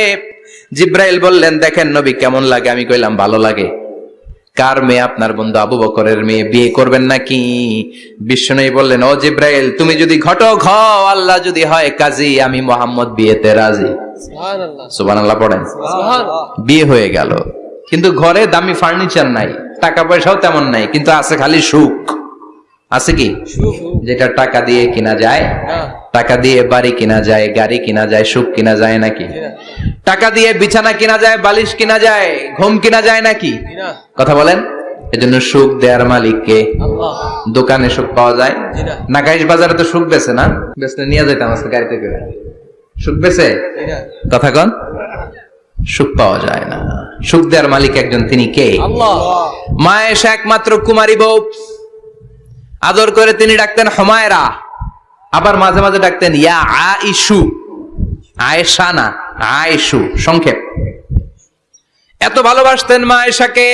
Speaker 1: জিব্রাইল বললেন, দেখেন নবী কেমন লাগে? আমি কইলাম, ভালো লাগে। কার মেয়ে আপনার বন্ধু আবু বকরের মেয়ে? বিয়ে করবেন নাকি? বিষ্ণু বললেন ও জিব্রাইল তুমি যদি ঘটক হও আল্লাহ যদি হয় কাজী আমি মোহাম্মদ বিয়েতে রাজি। সুবান আল্লাহ পড়েন। বিয়ে হয়ে গেল। কিন্তু ঘরে দামি ফার্নিচার নাই টাকা পয়সাও তেমন নাই কিন্তু আছে খালি সুখ। আছে কি? যেটা টাকা দিয়ে কিনা যায় টাকা দিয়ে বাড়ি কিনা যায় গাড়ি কিনা যায় সুখ কিনা যায় নাকি? টাকা দিয়ে বিছানা কিনা যায় বালিশ কিনা যায় ঘুম কিনা যায় নাকি? কথা বলেন। এজন্য সুখ দেয়ার মালিককে দোকানে সুখ পাওয়া যায়। নাকাইশ বাজারে তো সুখ বেছে না? বেচলে নিয়ে যেতাম আজকে গাড়িতে করে। সুখ বেছে? কথা কন। সুখ পাওয়া যায় না। সুখ দেয়ার মালিক একজন তিনি কে? মা একমাত্র কুমারী বউ। আদর করে তিনি ডাকতেন হমায়রা আবার মাঝে মাঝে ডাকতেন ইয়া আইসু আয়েশা না আয়েশু সংক্ষেপ। এত ভালোবাসতেন মা এশাকে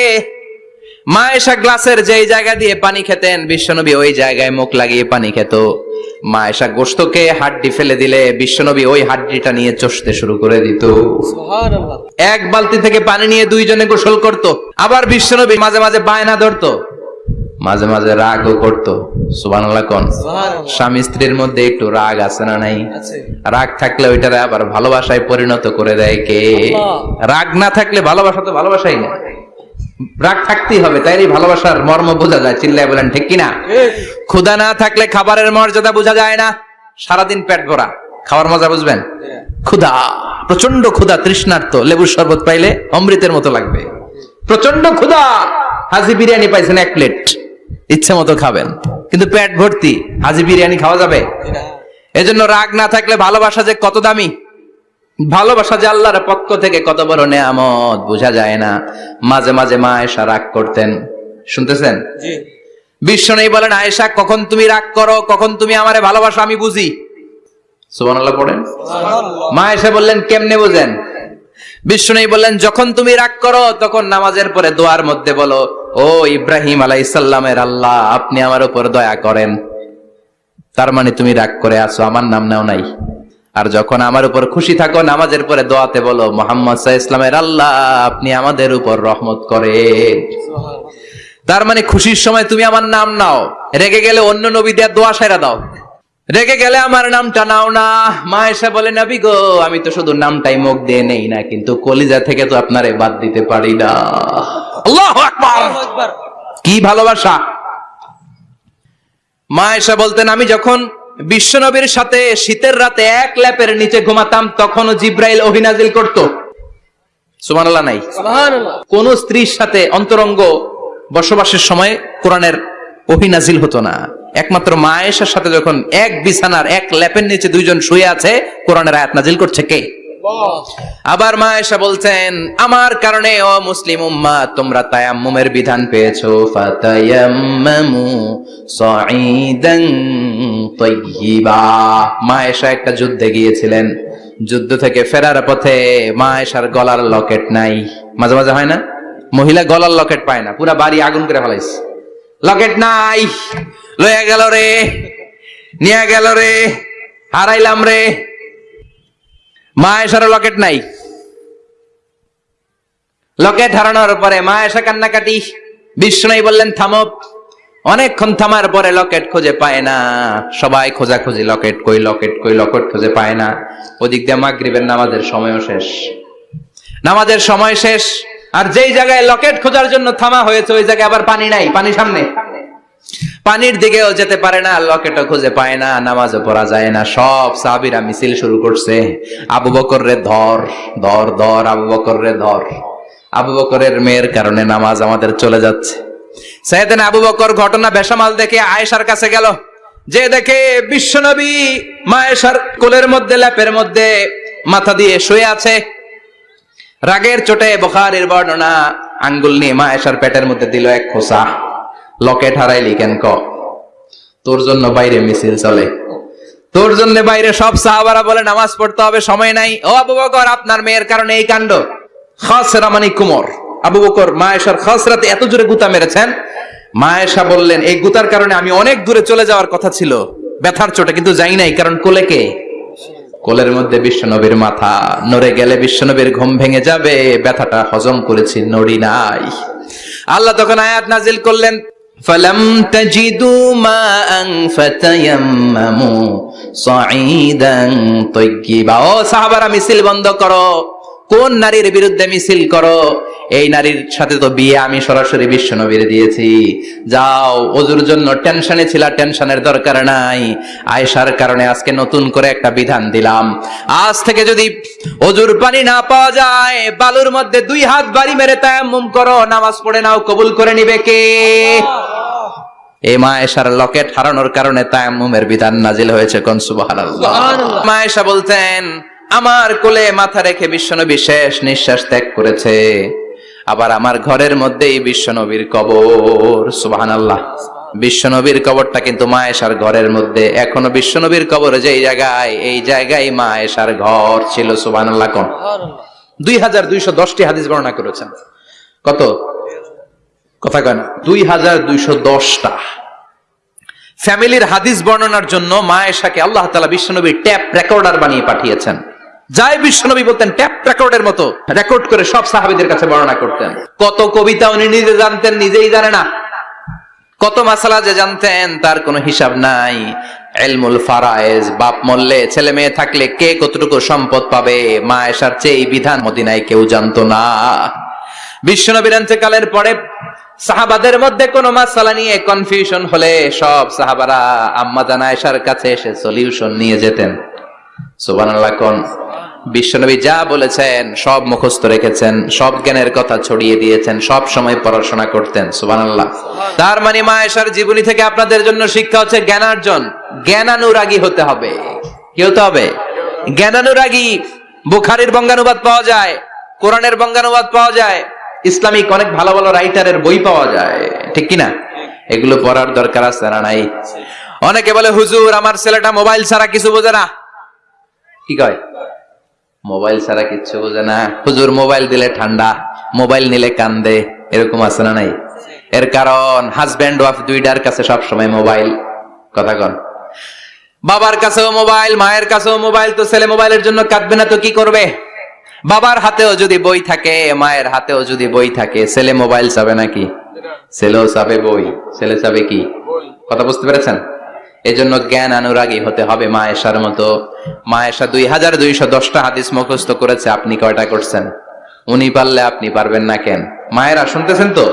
Speaker 1: মা এসা গ্লাসের যেই জায়গা দিয়ে পানি খেতেন বিশ্বনবী ওই জায়গায় মুখ লাগিয়ে পানি খেত। মা এসা গোস্তকে হাড্ডি ফেলে দিলে বিশ্বনবী ওই হাড্ডিটা নিয়ে চষতে শুরু করে দিত। এক বালতি থেকে পানি নিয়ে দুইজনে গোসল করত আবার বিশ্বনবী মাঝে মাঝে বায়না ধরতো। মাঝে মাঝে রাগও করতো সুবানাল্লাহ কোন? স্বামী স্ত্রীর মধ্যে একটু রাগ আছে না নাই? রাগ থাকলে ওইটারে আবার ভালোবাসায় পরিণত করে দেয় কে? রাগ না থাকলে ভালোবাসা তো ভালোবাসাই না। রাগ থাকতেই হবে তাই এই ভালোবাসার মর্ম বোঝা যায় চিল্লায় বলেন ঠিক কিনা? ক্ষুধা না থাকলে খাবারের মর্যাদা বোঝা যায় না। সারাদিন পেট ভরা খাওয়ার মজা বুঝবেন? ক্ষুধা প্রচণ্ড ক্ষুধা তৃষ্ণার্ত লেবুর শরবত পাইলে অমৃতের মতো লাগবে। প্রচণ্ড ক্ষুধা হাজি বিরিয়ানি পাইছেন এক প্লেট। ইচ্ছে মতো খাবেন। কিন্তু পেট ভর্তি হাজি বিরিয়ানি খাওয়া যাবে? এজন্য রাগ না থাকলে ভালোবাসা যে কত দামি? ভালোবাসা যে আল্লাহর পক্ষ থেকে কত বড় নেয়ামত বোঝা যায় না। মাঝে মাঝে মা আয়েশা রাগ করতেন। শুনতেছেন? বিশ্ব নেই বলেন আয়েশা কখন তুমি রাগ করো? কখন তুমি আমারে ভালোবাসো? আমি বুঝি। সুবহানাল্লাহ পড়েন? মা এসে বললেন কেমনে বুঝেন? বিশ্ব নেই বললেন যখন তুমি রাগ করো তখন নামাজের পরে দোয়ার মধ্যে বলো ও ইব্রাহিম আলাই ইসাল্লামের আল্লাহ, আপনি আমার উপর দয়া করেন। তার মানে তুমি রাগ করে আছো, আমার নাম নাও নাই। আর যখন আমার উপর খুশি থাকো, নামাজের পরে দোয়াতে বলো, মোহাম্মদ ইসলামের আল্লাহ, আপনি আমাদের উপর রহমত করে তার মানে খুশির সময় তুমি আমার নাম নাও। রেগে গেলে অন্য নবী দেওয়ার দোয়া সেরা দাও। রেগে গেলে আমার নামটা নাও না। মা এসে বলে, নাবি গো, আমি তো শুধু নামটাই মুখ দিয়ে নেই না, কিন্তু কলিজা থেকে তো আপনারে বাদ দিতে পারি না। আল্লাহ কি ভালোবাসা। মা এসে বলতেন আমি যখন বিশ্বনবীর সাথে শীতের রাতে এক ল্যাপের নিচে ঘুমাতাম তখনও জিব্রাইল অভিনাজিল করত। সুমানাল্লাহ নাই। কোন স্ত্রীর সাথে অন্তরঙ্গ বসবাসের সময় কোরআনের অভিনাজিল হতো না। একমাত্র মা এসার সাথে যখন এক বিছানার এক ল্যাপের নিচে দুইজন শুয়ে আছে কোরআনের আয়াত নাজিল করছে কে? আবার মা এসা বলছেন, আমার কারণে ও মুসলিম উম্মা তোমরা তায়াম্মুমের বিধান পেয়েছ। ফাতায়াম্মামু সাঈদান তাইয়্যিবা। মা এসা একটা যুদ্ধে গিয়েছিলেন। যুদ্ধ থেকে ফেরার পথে মা এসার গলার লকেট নাই। মাঝে মাঝে হয় না? মহিলা গলার লকেট পায় না। পুরা বাড়ি আগুন করে ফেলাইছে। লকেট নাই। লইয়া গেল রে। নিয়ে গেল রে। হারাইলাম রে। মা এসার লকেট নাই। লকেট হারানোর পরে মা এসা কান্নাকাটি। বিষ্ণু বললেন, থামো। অনেকক্ষণ থামার পরে লকেট খুঁজে পায় না। সবাই খোঁজাখুঁজি, লকেট কই লকেট কই, লকেট খুঁজে পায় না। ওদিক দিয়ে মাগরিবের নামাজের সময়ও শেষ। নামাজের সময় শেষ। আর যেই জায়গায় লকেট খোঁজার জন্য থামা হয়েছে, ওই জায়গায় আবার পানি নাই, পানি সামনে। পানির দিকেও যেতে পারে না লকেটও খুঁজে পায় না, নামাজও পড়া যায় না, সব সাহাবিরা মিছিল শুরু করছে। আবু বকর রে ধর ধর ধর, আবু বকর রে ধর। আবু বকরের মেয়ের কারণে নামাজ আমাদের চলে যাচ্ছে। সাইয়েদিন আবু বকর ঘটনা বেসামাল দেখে আয়েশার কাছে গেল। যে দেখে বিশ্বনবী মায়েশার কোলের মধ্যে, ল্যাপের মধ্যে মাথা দিয়ে শুয়ে আছে। রাগের চোটে বখারের বর্ণনা আঙ্গুল নিয়ে মায়েশার পেটের মধ্যে দিল এক খোসা। লকেট হারাইলি কেন ক? তোর জন্য বাইরে মিছিল চলে। তোর জন্য বাইরে সব সাহাবারা বলে নামাজ পড়তে হবে, সময় নাই। ও আবু বকর, আপনার মেয়ের কারণে এই কাণ্ড। খাসরা মানে কুমর। আবু বকর মায়েশার খাসরাতে এত জোরে গুতা মেরেছেন। মায়েশা বললেন, এই গুতার কারণে আমি অনেক দূরে চলে যাওয়ার কথা ছিল। ব্যথার চোটে কিন্তু যাই নাই, কারণ কোলে কে? কোলের মধ্যে বিশ্বনবীর মাথা। নড়ে গেলে বিশ্বনবীর ঘুম ভেঙে যাবে। ব্যথাটা হজম করেছি, নড়ি নাই। আল্লাহ তখন আয়াত নাজিল করলেন فلم تجدوا ماء فتيمموا صعيدا طيبا ও সাহাবারা মিছিল বন্ধ করো কোন নারীর বিরুদ্ধে মিছিল করো এই নারীর সাথে তো বিয়ে আমি সরাসরি বিশ্ব নবীর দিয়েছি। যাও ওজুর জন্য টেনশনে ছিল টেনশনের দরকার নাই। আয়েশার কারণে আজকে নতুন করে একটা বিধান দিলাম। আজ থেকে যদি অজুর পানি না পাওয়া যায় বালুর মধ্যে দুই হাত বাড়ি মেরে তায়াম্মুম করো নামাজ পড়ে নাও কবুল করে নিবে কে? এই মা এসার লকেট হারানোর কারণে তায়াম্মুমের বিধান নাজিল হয়েছে কোন? সুবহানাল্লাহ। মা এসা বলতেন আমার কোলে মাথা রেখে বিশ্বনবী শেষ নিঃশ্বাস ত্যাগ করেছে। আবার আমার ঘরের মধ্যেই বিশ্বনবীর কবর। সুবহানাল্লাহ। বিশ্বনবীর কবরটা কিন্তু মা এসার ঘরের মধ্যে। এখনও বিশ্বনবীর কবর যেই জায়গায়, এই জায়গায় মা এসার ঘর ছিল। সুবহানাল্লাহ কোন? দুই হাজার দুইশো দশটি হাদিস বর্ণনা করেছেন। কত? কথা কয় না। দুই হাজার দুইশো দশটা। ফ্যামিলির হাদিস বর্ণনার জন্য মা এশাকে আল্লাহ তালা বিশ্বনবী ট্যাপ রেকর্ডার বানিয়ে পাঠিয়েছেন। যাই বিশ্বনবী বলতেন, ট্যাপ রেকর্ডের মতো রেকর্ড করে সব সাহাবিদের কাছে বর্ণনা করতেন। কত কবিতা উনি নিজে জানতেন, নিজেই জানে না। কত মাসালা যে জানতেন, তার কোনো হিসাব নাই। এলমুল ফারায়েজ, বাপ মরলে ছেলে মেয়ে থাকলে কে কতটুকু সম্পদ পাবে? মা এসার চেয়ে বিধান মদিনায় কেউ জানতো না। বিশ্বনবীর কালের পরে সাহাবাদের মধ্যে কোনো মাসালা নিয়ে কনফিউশন হলে সব সাহাবারা আম্মা জানা এসার কাছে এসে সলিউশন নিয়ে যেতেন। সুবহানাল্লাহ, কোন বিশ্বনবী যা বলেছেন, সব মুখস্থ রেখেছেন, সব জ্ঞানের কথা ছড়িয়ে দিয়েছেন, সব সময় পড়াশোনা করতেন, সুবহানাল্লাহ। তার মানে মা এসার জীবনী থেকে আপনাদের জন্য শিক্ষা হচ্ছে জ্ঞানার্জন, জ্ঞানানুরাগী হতে হবে। কি হতে হবে? জ্ঞানানুরাগী, বুখারীর বঙ্গানুবাদ পাওয়া যায়, কোরআনের বঙ্গানুবাদ পাওয়া যায়, ইসলামিক অনেক ভালো ভালো রাইটারের বই পাওয়া যায়, ঠিক কিনা? এগুলো পড়ার দরকার আছে না নাই? অনেকে বলে, হুজুর, আমার ছেলেটা মোবাইল ছাড়া কিছু বোঝে না। কি কয়? মোবাইল ছাড়া কিচ্ছু বোঝে না। হুজুর মোবাইল দিলে ঠান্ডা মোবাইল নিলে কান্দে এরকম আছে না নাই? এর কারণ হাজব্যান্ড ওয়াইফ দুইটার কাছে সব সময় মোবাইল। কথা কন। বাবার কাছেও মোবাইল মায়ের কাছেও মোবাইল তো ছেলে মোবাইলের জন্য কাঁদবে না তো কি করবে? বাবার হাতেও যদি বই থাকে মায়ের হাতেও যদি বই থাকে ছেলে মোবাইল চাবে নাকি? ছেলেও চাবে বই। ছেলে চাবে কি? কথা বুঝতে পেরেছেন? এজন্য জ্ঞান অনুরাগী হতে হবে মা এসার মতো। মা এসা দুই হাজার দুইশো দশটা হাদিস মুখস্থ করেছে, আপনি কয়টা করছেন? উনি পারলে আপনি পারবেন না কেন? মায়েরা শুনতেছেন তো?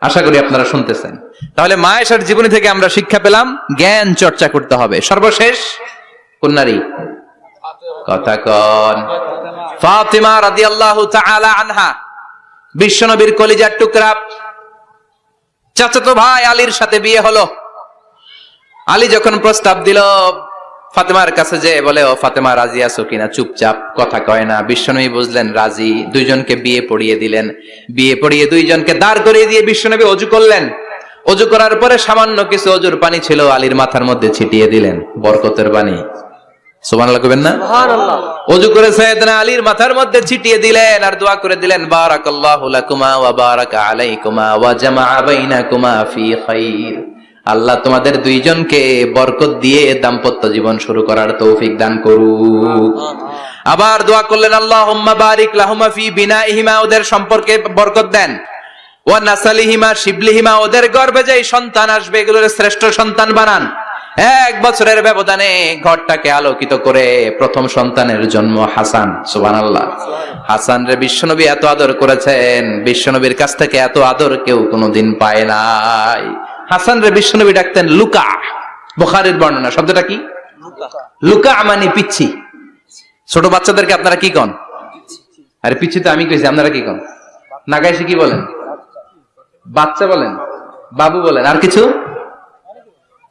Speaker 1: আশা করি আপনারা শুনতেছেন। তাহলে মা এসার জীবনী থেকে আমরা শিক্ষা পেলাম, জ্ঞান চর্চা করতে হবে। সর্বশেষ কোন নারী কথা কন। ফাতিমা রাদিয়াল্লাহু তাআলা আনহা, বিশ্বনবীর কলিজার টুকরা। চাচাতো ভাই আলীর সাথে বিয়ে হলো। আলী যখন প্রস্তাব দিল ফাতেমার কাছে যে বলে ও ফাতেমা রাজি আছো কিনা? চুপচাপ কথা কয় না। বিশ্বনবী বুঝলেন রাজি। দুইজনকে বিয়ে পড়িয়ে দিলেন। বিয়ে পড়িয়ে দুইজনকে দাঁড় করিয়ে দিয়ে বিশ্বনবী অজু করলেন। অজু করার পরে সামান্য কিছু অজুর পানি ছিল আলীর মাথার মধ্যে ছিটিয়ে দিলেন বরকতের পানি সুবহানাল্লাহ কইবেন না? অজু করে সাইয়েদনা আলীর মাথার মধ্যে ছিটিয়ে দিলেন আর দোয়া করে দিলেন বারাকাল্লাহু লাকুমা ওয়া বারাকা আলাইকুমা ওয়া জামাআ বাইনাকুমা ফি খাইর। আল্লাহ তোমাদের দুইজনকে বরকত দিয়ে দাম্পত্য জীবন শুরু করার তৌফিক দান করুক। আবার দোয়া করলেন, আল্লাহুম্মা বারিক লাহুমা ফি বিনাইহিমা ওদের সম্পর্কে বরকত দেন। নাসালিহিমা শিবলিহিমা ওদের যে সন্তান আসবে, এগুলোর শ্রেষ্ঠ সন্তান বানান। এক বছরের ব্যবধানে ঘরটাকে আলোকিত করে প্রথম সন্তানের জন্ম হাসান সুবান আল্লাহ হাসান রে বিশ্বনবী এত আদর করেছেন, বিশ্বনবীর কাছ থেকে এত আদর কেউ কোনোদিন পায় নাই। হাসান রে বিশ্বনবী ডাকতেন লুকা, বোখারের বর্ণনা। শব্দটা কি? লুকা মানে পিচ্ছি। ছোট বাচ্চাদেরকে আপনারা কি কন? আরে পিচ্ছি তো আমি কইছি, আপনারা কি কন? নাগাইছে কি বলেন? বাচ্চা বলেন? বাবু বলেন? আর কিছু?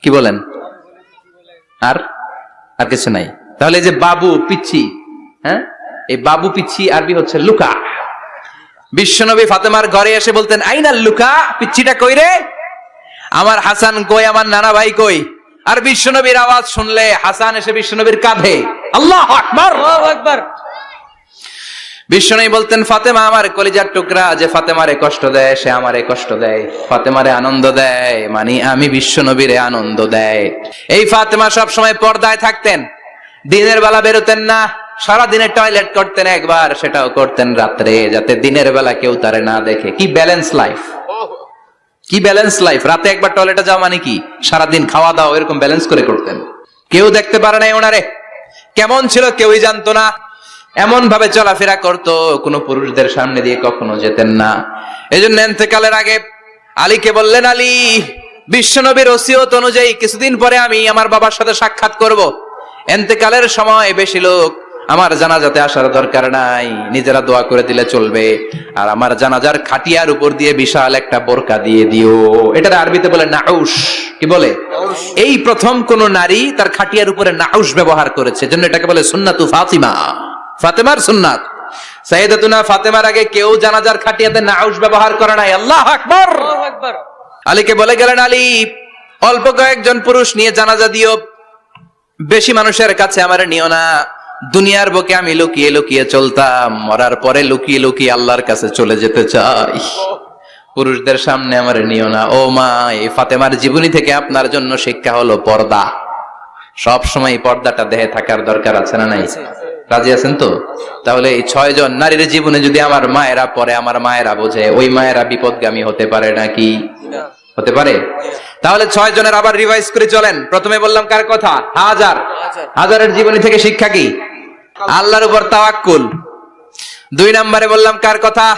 Speaker 1: কি বলেন? আর? আর কিছু নাই। তাহলে যে বাবু, পিচ্ছি হ্যাঁ? এই বাবু, পিচ্ছি, আরবি হচ্ছে লুকা। বিশ্বনবী ফাতেমার ঘরে এসে বলতেন আইনা লুকা, পিচ্ছিটা কই রে আমার হাসান কই আমার নানা ভাই কই? আর বিশ্বনবীর আওয়াজ শুনলে হাসান এসে বিশ্বনবীর কাঁধে। আল্লাহ আকবার!
Speaker 2: আকবার!
Speaker 1: বিশ্বনবী বলতেন ফাতেমা আমার কলিজার টুকরা যে ফাতেমারে কষ্ট দেয় সে আমারে কষ্ট দেয়। ফাতেমারে আনন্দ দেয় মানে আমি বিশ্বনবীরে আনন্দ দেয়। এই ফাতেমা সব সময় পর্দায় থাকতেন। দিনের বেলা বেরোতেন না সারা দিনে টয়লেট করতেন একবার সেটাও করতেন রাত্রে যাতে দিনের বেলা কেউ তারে না দেখে। কি ব্যালেন্স লাইফ। কি ব্যালেন্স লাইফ রাতে একবার টয়লেটে যাওয়া মানে কি? সারাদিন খাওয়া দাওয়া এরকম ব্যালেন্স করে করতেন। কেউ দেখতে পারে নাই ওনারে। কেমন ছিল কেউই জানতো না। এমন ভাবে চলাফেরা করতো, কোনো পুরুষদের সামনে দিয়ে কখনো যেতেন না। এই জন্য এতেকালের আগে আলীকে বললেন, আলী, বিশ্বনবীর ওসিয়ত অনুযায়ী কিছুদিন পরে আমি আমার বাবার সাথে সাক্ষাৎ করব। এতেকালের সময় বেশি লোক আমার জানাজাতে আসার দরকার নাই। নিজেরা দোয়া করে দিলে চলবে। আর আমার জানাজার খাটিয়ার উপর দিয়ে বিশাল একটা বোরকা দিয়ে দিও। এটা আরবিতে বলে নাউস কি বলে? এই প্রথম কোন নারী তার খাটিয়ার উপরে নাউস ব্যবহার করেছে। জন্য এটাকে বলে সুন্নাতু ফাতিমা। ফাতেমার সুন্নাত। ফাতেমার আগে কেউ জানাজার খাটিয়াতে নাউস ব্যবহার করে নাই। আল্লাহ আকবার। আলীকে বলে গেলেন আলী অল্প কয়েকজন পুরুষ নিয়ে জানাজা দিও। বেশি মানুষের কাছে আমার নিও না। দুনিয়ার বুকে আমি লুকিয়ে লুকিয়ে চলতাম, মরার পরে লুকিয়ে লুকিয়ে আল্লাহর কাছে চলে যেতে চাই। পুরুষদের সামনে আমার নিও না। ও মা, এই ফাতেমার জীবনী থেকে আপনার জন্য শিক্ষা হলো পর্দা। সব সময় পর্দাটা দেহে থাকার দরকার আছে না নাই? রাজি আছেন তো? তাহলে এই ছয় জন নারীর জীবনে যদি আমার মায়েরা পরে আমার মায়েরা বোঝে, ওই মায়েরা বিপদগামী হতে পারে নাকি? হতে পারে? তাহলে ছয় জনের আবার রিভাইজ করে চলেন। প্রথমে বললাম কার কথা? হাজার। হাজারের জীবনী থেকে শিক্ষা কি? আল্লাহর উপর তাওয়াক্কুল। দুই নম্বরে বললাম, কার কথা?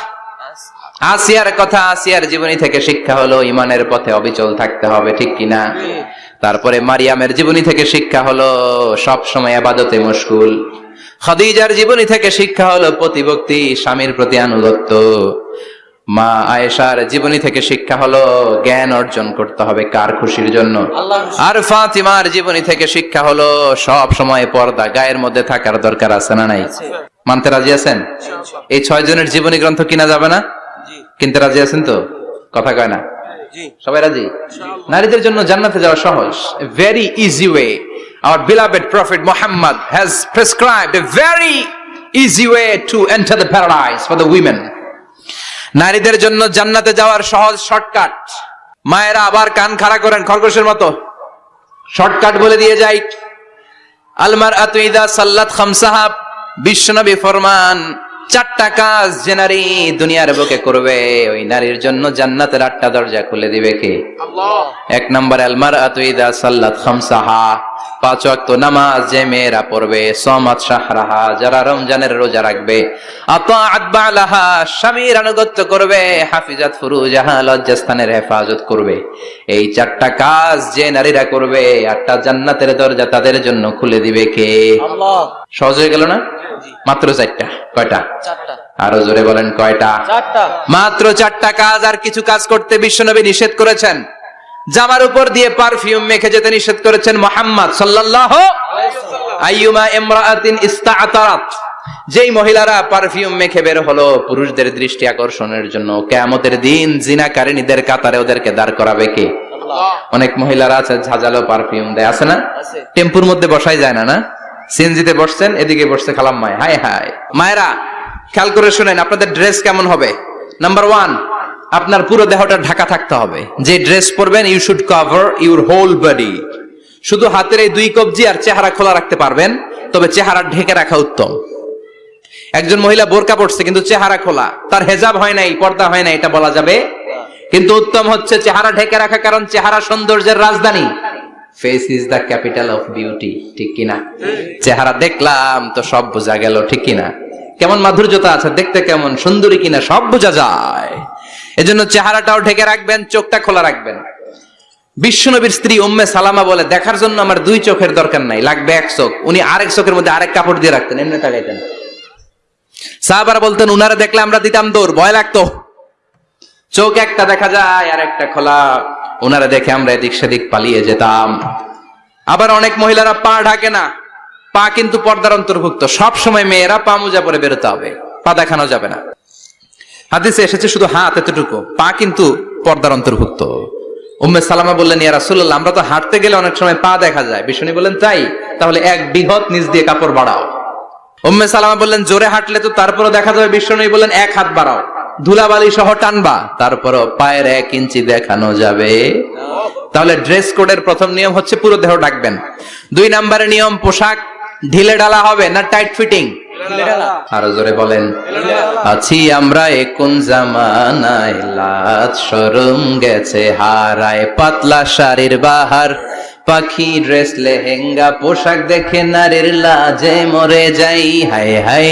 Speaker 1: আসিয়ার কথা। আসিয়ার জীবনী থেকে শিক্ষা হলো, ইমানের পথে অবিচল থাকতে হবে, ঠিক কিনা? তারপরে মারিয়ামের জীবনী থেকে শিক্ষা হলো, সব সময় আবাদতে মুশকুল। খাদিজার জীবনী থেকে শিক্ষা হলো, প্রতিভক্তি, স্বামীর প্রতি আনুগত্য। মা আয়েশার জীবনী থেকে শিক্ষা হলো জ্ঞান অর্জন করতে হবে কার খুশির জন্য? আর ফাতিমার জীবনী থেকে শিক্ষা হলো সব সময় পর্দা গায়ের মধ্যে থাকার দরকার আছে না নাই? মানতে রাজি আছেন? এই ছয় জনের জীবনী গ্রন্থ কিনা যাবে না? কিনতে রাজি আছেন তো? কথা কয় না? সবাই রাজি? নারীদের জন্য জান্নাতে যাওয়া সহজ। Very easy way our beloved prophet muhammad has prescribed a very easy way to enter the paradise for the women. নারীদের জন্য জান্নাতে যাওয়ার সহজ শর্টকাট। মায়েরা আবার কান খাড়া করেন খরগোশের মতো। শর্টকাট বলে দিয়ে যাই আলমার আতুইদা সাল্লাত খামসাহাব বিশ্বনবী ফরমান চারটা কাজ যে নারী দুনিয়ার বুকে করবে ওই নারীর জন্য জান্নাতের আটটা দরজা খুলে দিবে কে? এক নম্বর আলমার আতুইদা সাল্লাত খামসাহা পাঁচ ওয়াক্ত নামাজ যে মেয়েরা পড়বে সমাত শাহরাহা যারা রমজানের রোজা রাখবে স্বামীর আনুগত্য করবে হাফিজাত ফুরুজাহা লজ্জাস্থানের হেফাজত করবে। এই চারটা কাজ যে নারীরা করবে আটটা জান্নাতের দরজা তাদের জন্য খুলে দিবে কে? সহজ হয়ে গেল না? মাত্র চারটা। কয়টা? আরও জোরে বলেন কয়টা? মাত্র চারটা কাজ আর কিছু কাজ করতে বিশ্বনবী নিষেধ করেছেন। জামার উপর দিয়ে পারফিউম মেখে যেতে নিষেধ করেছেন মোহাম্মদ আইয়ুমা ইস্তাআতারাত। যেই মহিলারা পারফিউম মেখে বের হলো পুরুষদের দৃষ্টি আকর্ষণের জন্য কেয়ামতের দিন জিনাকারিনীদের কাতারে ওদেরকে দাঁড় করাবে কে? অনেক মহিলারা আছে ঝাঁঝালো পারফিউম দেয় আছে না? টেম্পুর মধ্যে বসাই যায় না না? সিএনজিতে বসছেন এদিকে বসছে খালাম মায় হাই হাই মায়েরা খেয়াল করে শুনেন আপনাদের ড্রেস কেমন হবে? নাম্বার ওয়ান আপনার পুরো দেহটা ঢাকা থাকতে হবে। যে ড্রেস পরবেন you should cover your whole body শুধু হাতের এই দুই কবজি আর চেহারা খোলা রাখতে পারবেন, তবে চেহারা ঢেকে রাখা উত্তম। একজন মহিলা বোরকা পড়ছে কিন্তু চেহারা খোলা। তার হেজাব হয় নাই, পর্দা হয় নাই, এটা বলা যাবে। কিন্তু উত্তম হচ্ছে চেহারা ঢেকে রাখা, কারণ চেহারা সৌন্দর্যের রাজধানী। Face is the capital of beauty ঠিক কিনা চেহারা দেখলাম তো সব বোঝা গেল, ঠিক কিনা কেমন মাধুর্যতা আছে, দেখতে কেমন সুন্দরী কিনা, সব বোঝা যায়। এজন্য চেহারাটাও ঢেকে রাখবেন, চোখটা খোলা রাখবেন। বিশ্বনবীর স্ত্রী উম্মে সালামা বলে, দেখার জন্য আমার দুই চোখের দরকার নাই, লাগবে এক চোখ। উনি আরেক চোখের মধ্যে আরেক কাপড় দিয়ে রাখতেন, এমনি তাকাইতেন। সাহাবারা বলতেন, উনারা দেখলে আমরা দিতাম দৌড়, ভয় লাগতো। চোখ একটা দেখা যায়, আর একটা খোলা। ওনারা দেখে আমরা এদিক সেদিক পালিয়ে যেতাম। আবার অনেক মহিলারা পা ঢাকে না, পা কিন্তু পর্দার অন্তর্ভুক্ত। সব সময় মেয়েরা পা মোজা পরে বেরোতে হবে, পা দেখানো যাবে না। হাদিসে এসেছে শুধু হাত এতটুকু, পা কিন্তু পর্দার অন্তর্ভুক্ত। উম্মে সালামা বললেন, ইয়া রাসূলুল্লাহ, আমরা তো হাঁটতে গেলে অনেক সময় পা দেখা যায়। বিষ্ণু বললেন, তাই, তাহলে এক বৃহৎ নিচ দিয়ে কাপড় বাড়াও। উম্মে সালামা বললেন, জোরে হাঁটলে তো তারপরও দেখা যাবে। বিষ্ণু বললেন, এক হাত বাড়াও। ধুলাবালি সহ টানবা, তারপরও পায়ের এক ইঞ্চি দেখানো যাবে। তাহলে ড্রেস কোডের প্রথম নিয়ম হচ্ছে পুরো দেহ ডাকবেন দুই নম্বরের নিয়ম পোশাক, ঢিলে ডালা হবে না টাইট ফিটিং? আরও জোরে বলেন। আছি আমরা কোন জামানায় লাজ সরম গেছে হারায় পাতলা শাড়ির বাহার পাখি ড্রেস লেহেঙ্গা পোশাক দেখে নারীর লাজে মরে যাই হাই হাই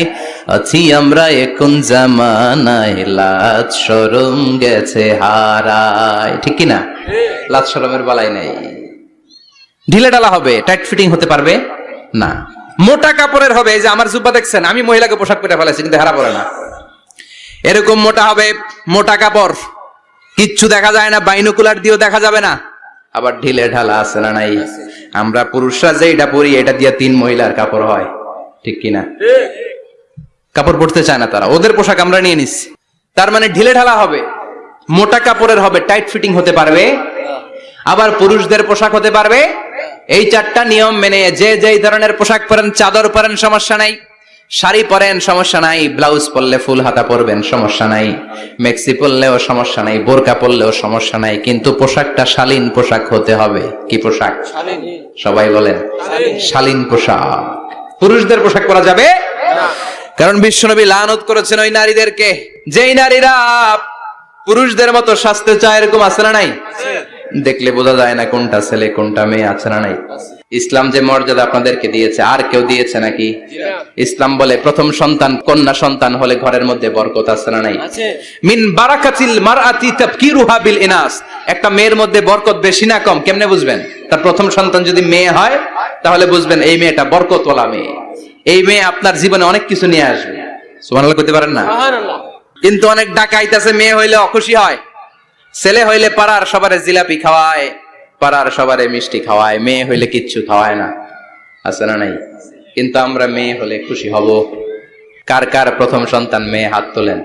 Speaker 1: আছি আমরা এখন জামানায় লাজ সরম গেছে হারায়। ঠিক কি না লাজ সরমের বালাই নাই। ঢিলে ডালা হবে টাইট ফিটিং হতে পারবে? না। মোটা কাপড়ের হবে যে আমার জুব্বা দেখছেন, আমি মহিলাকে পোশাক পেটে ফেলেছি কিন্তু হারা পড়ে না। এরকম মোটা হবে, মোটা কাপড়, কিচ্ছু দেখা যায় না, বাইনোকুলার দিয়েও দেখা যাবে না। আবার ঢিলে ঢালা আছে না নাই? আমরা পুরুষরা যে এটা পরি, এটা দিয়ে তিন মহিলার কাপড় হয়, ঠিক কিনা? কাপড় পরতে চায় না তারা, ওদের পোশাক আমরা নিয়ে নিচ্ছি। তার মানে ঢিলে ঢালা হবে, মোটা কাপড়ের হবে, টাইট ফিটিং হতে পারবে, আবার পুরুষদের পোশাক হতে পারবে এই চারটা নিয়ম মেনে যে যেই ধরনের পোশাক পরেন চাদর পরেন সমস্যা নাই। শাড়ি পরেন সমস্যা নাই। ব্লাউজ পরলে ফুল হাতা পরবেন সমস্যা নাই। মেক্সি পরলেও সমস্যা নাই বোরকা পরলেও সমস্যা নাই। কিন্তু পোশাকটা শালীন পোশাক হতে হবে। কি পোশাক? সবাই বলেন শালীন। পোশাক। পুরুষদের পোশাক পরা যাবে? কারণ বিশ্বনবী লানত করেছেন ওই নারীদেরকে। যেই নারীরা পুরুষদের মতো স্বাস্থ্য চায় এরকম আছে না নাই? দেখলে বোঝা যায় না কোনটা ছেলে কোনটা মেয়ে আছে না নাই? ইসলাম যে মর্যাদা আপনাদেরকে দিয়েছে আর কেউ দিয়েছে নাকি? ইসলাম বলে প্রথম সন্তান কন্যা সন্তান হলে ঘরের মধ্যে বরকত আছে না নাই? মিন বারাকাতিল মারআতি তাবকিরুহা বিল ইনাস। একটা মেয়ের মধ্যে বরকত বেশি না কম কেমনে বুঝবেন? তার প্রথম সন্তান যদি মেয়ে হয় তাহলে বুঝবেন এই মেয়েটা বরকতওয়ালা মেয়ে। এই মেয়ে আপনার জীবনে অনেক কিছু নিয়ে আসবে। সুবহানাল্লাহ করতে পারেন না? কিন্তু অনেক ডাকাইতাছে মেয়ে হইলে অখুশি হয়। ছেলে হইলে পাড়ার সবারে জিলাপি খাওয়ায়, পাড়ার সবারে মিষ্টি খাওয়ায়, মেয়ে হইলে কিচ্ছু খাওয়ায় না। আছে না নাই? কিন্তু আমরা মেয়ে হলে খুশি হব। কার কার প্রথম সন্তান মেয়ে হাত তোলেন?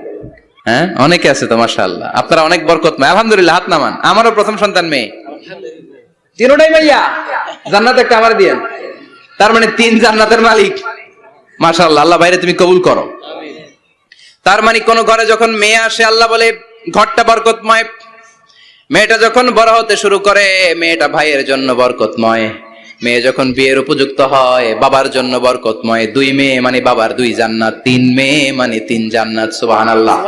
Speaker 1: হ্যাঁ? অনেকে আছে তো, মাশাআল্লাহ। আপনারা অনেক বরকত আলহামদুলিল্লাহ, হাত নামান। আমারও প্রথম সন্তান মেয়ে। তিনোটাই ভাইয়া? জান্নাত একটা আমার দিয়েন। তার মানে তিন জান্নাতের মালিক। মাশাআল্লাহ, আল্লাহ বাইরে তুমি কবুল করো। তার মানে কোন ঘরে যখন মেয়ে আসে, আল্লাহ বলে, ঘরটা বরকতময় মেয়েটা যখন বড় হতে শুরু করে, মেয়েটা ভাইয়ের জন্য বরকতময়। মেয়ে যখন বিয়ের উপযুক্ত হয়, বাবার জন্য বরকতময়। দুই মেয়ে মানে বাবার দুই জান্নাত, তিন মেয়ে মানে তিন জান্নাত, সুবহানাল্লাহ।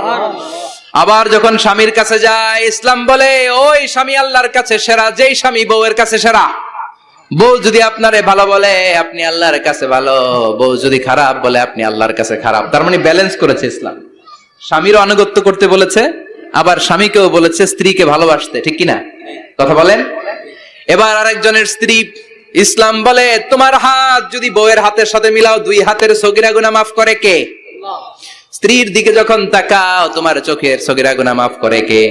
Speaker 1: আবার যখন স্বামীর কাছে যায়, ইসলাম বলে, ওই স্বামী আল্লাহর কাছে সেরা, যেই স্বামী বউয়ের কাছে সেরা। বউ যদি আপনারে ভালো বলে, আপনি আল্লাহর কাছে ভালো। বউ যদি খারাপ বলে, আপনি আল্লাহর কাছে খারাপ। তার মানে ব্যালেন্স করেছে ইসলাম। স্বামীর আনুগত্য করতে বলেছে আবার স্বামীকেও বলেছে স্ত্রীকে ভালোবাসতে, ঠিক কিনা? কথা বলেন? এবার আরেকজনের স্ত্রী ইসলাম বলে, তোমার হাত যদি বউয়ের হাতের সাথে মিলাও, দুই হাতের সগিরা গুনা মাফ করে কে? স্ত্রীর দিকে যখন তাকাও, তোমার চোখের সগিরা গুনা মাফ করে কে?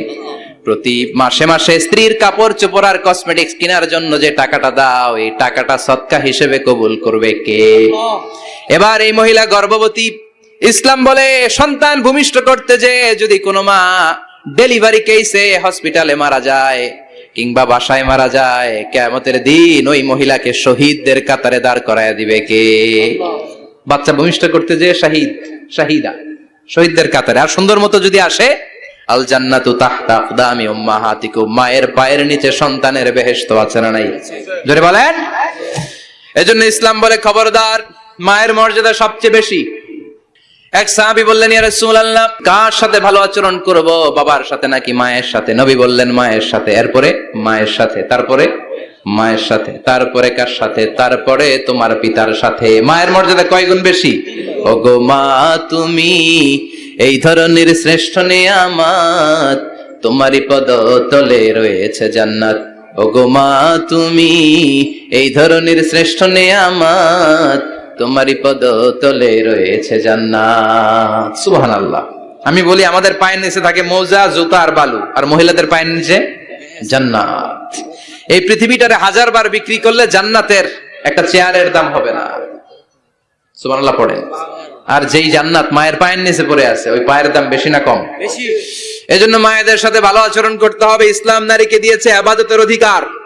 Speaker 1: প্রতি মাসে মাসে স্ত্রীর কাপড় চোপড় আর কসমেটিক্স কেনার জন্য যে টাকাটা দাও, এই টাকাটা সৎকা হিসেবে কবুল করবে কে? এবার এই মহিলা গর্ভবতী, ইসলাম বলে, সন্তান ভূমিষ্ঠ করতে যে, যদি কোনো মা ডেলিভারি কেসে হসপিটালে মারা যায়, কিংবা বাসায় মারা যায়। কেমতের দিন ওই মহিলাকে শহীদদের কাতারে দাঁড় করায় দিবে কে? বাচ্চা ভূমিষ্ঠ করতে যে শাহিদ, শাহিদা, শহীদদের কাতারে। আর সুন্দর মতো যদি আসে আল জান্নাতু তাহতা আকদামি উম্মাহাতিকুম। মায়ের পায়ের নিচে সন্তানের বেহেশত আছে না নাই? জোরে বলেন? এজন্য ইসলাম বলে খবরদার, মায়ের মর্যাদা সবচেয়ে বেশি। এক সাহাবী বললেন, ইয়া রাসূলুল্লাহ, কার সাথে ভালো আচরণ করব? বাবার সাথে নাকি মায়ের সাথে? নবী বললেন, মায়ের সাথে। এরপরে, মায়ের সাথে। তারপরে, মায়ের সাথে। তারপরে, কার সাথে? তারপরে, তোমার পিতার সাথে। মায়ের মর্যাদা কয় গুণ বেশি? ওগো মা, তুমি এই ধরনের শ্রেষ্ঠ নিয়ামত তোমারই পদ তলে রয়েছে জান্নাত। ওগো মা, তুমি এই ধরনের শ্রেষ্ঠ নিয়ামত তোমারই পদ তলে রয়েছে জান্নাত। সুবহান আল্লাহ আমি বলি আমাদের পায়ের নিচে থাকে মৌজা জুতা আর বালু। আর মহিলাদের পায়ের নিচে জান্নাত। এই পৃথিবীটারে হাজার বার বিক্রি করলে জান্নাতের একটা চেয়ারের দাম হবে না। সুবহানাল্লাহ পড়ে আর যেই জান্নাত মায়ের পায়ের নিচে পড়ে আছে ওই পায়ের দাম বেশি না কম?
Speaker 2: বেশি।
Speaker 1: এজন্য মায়েদের সাথে ভালো আচরণ করতে হবে। ইসলাম নারীকে দিয়েছে আবাদতের অধিকার।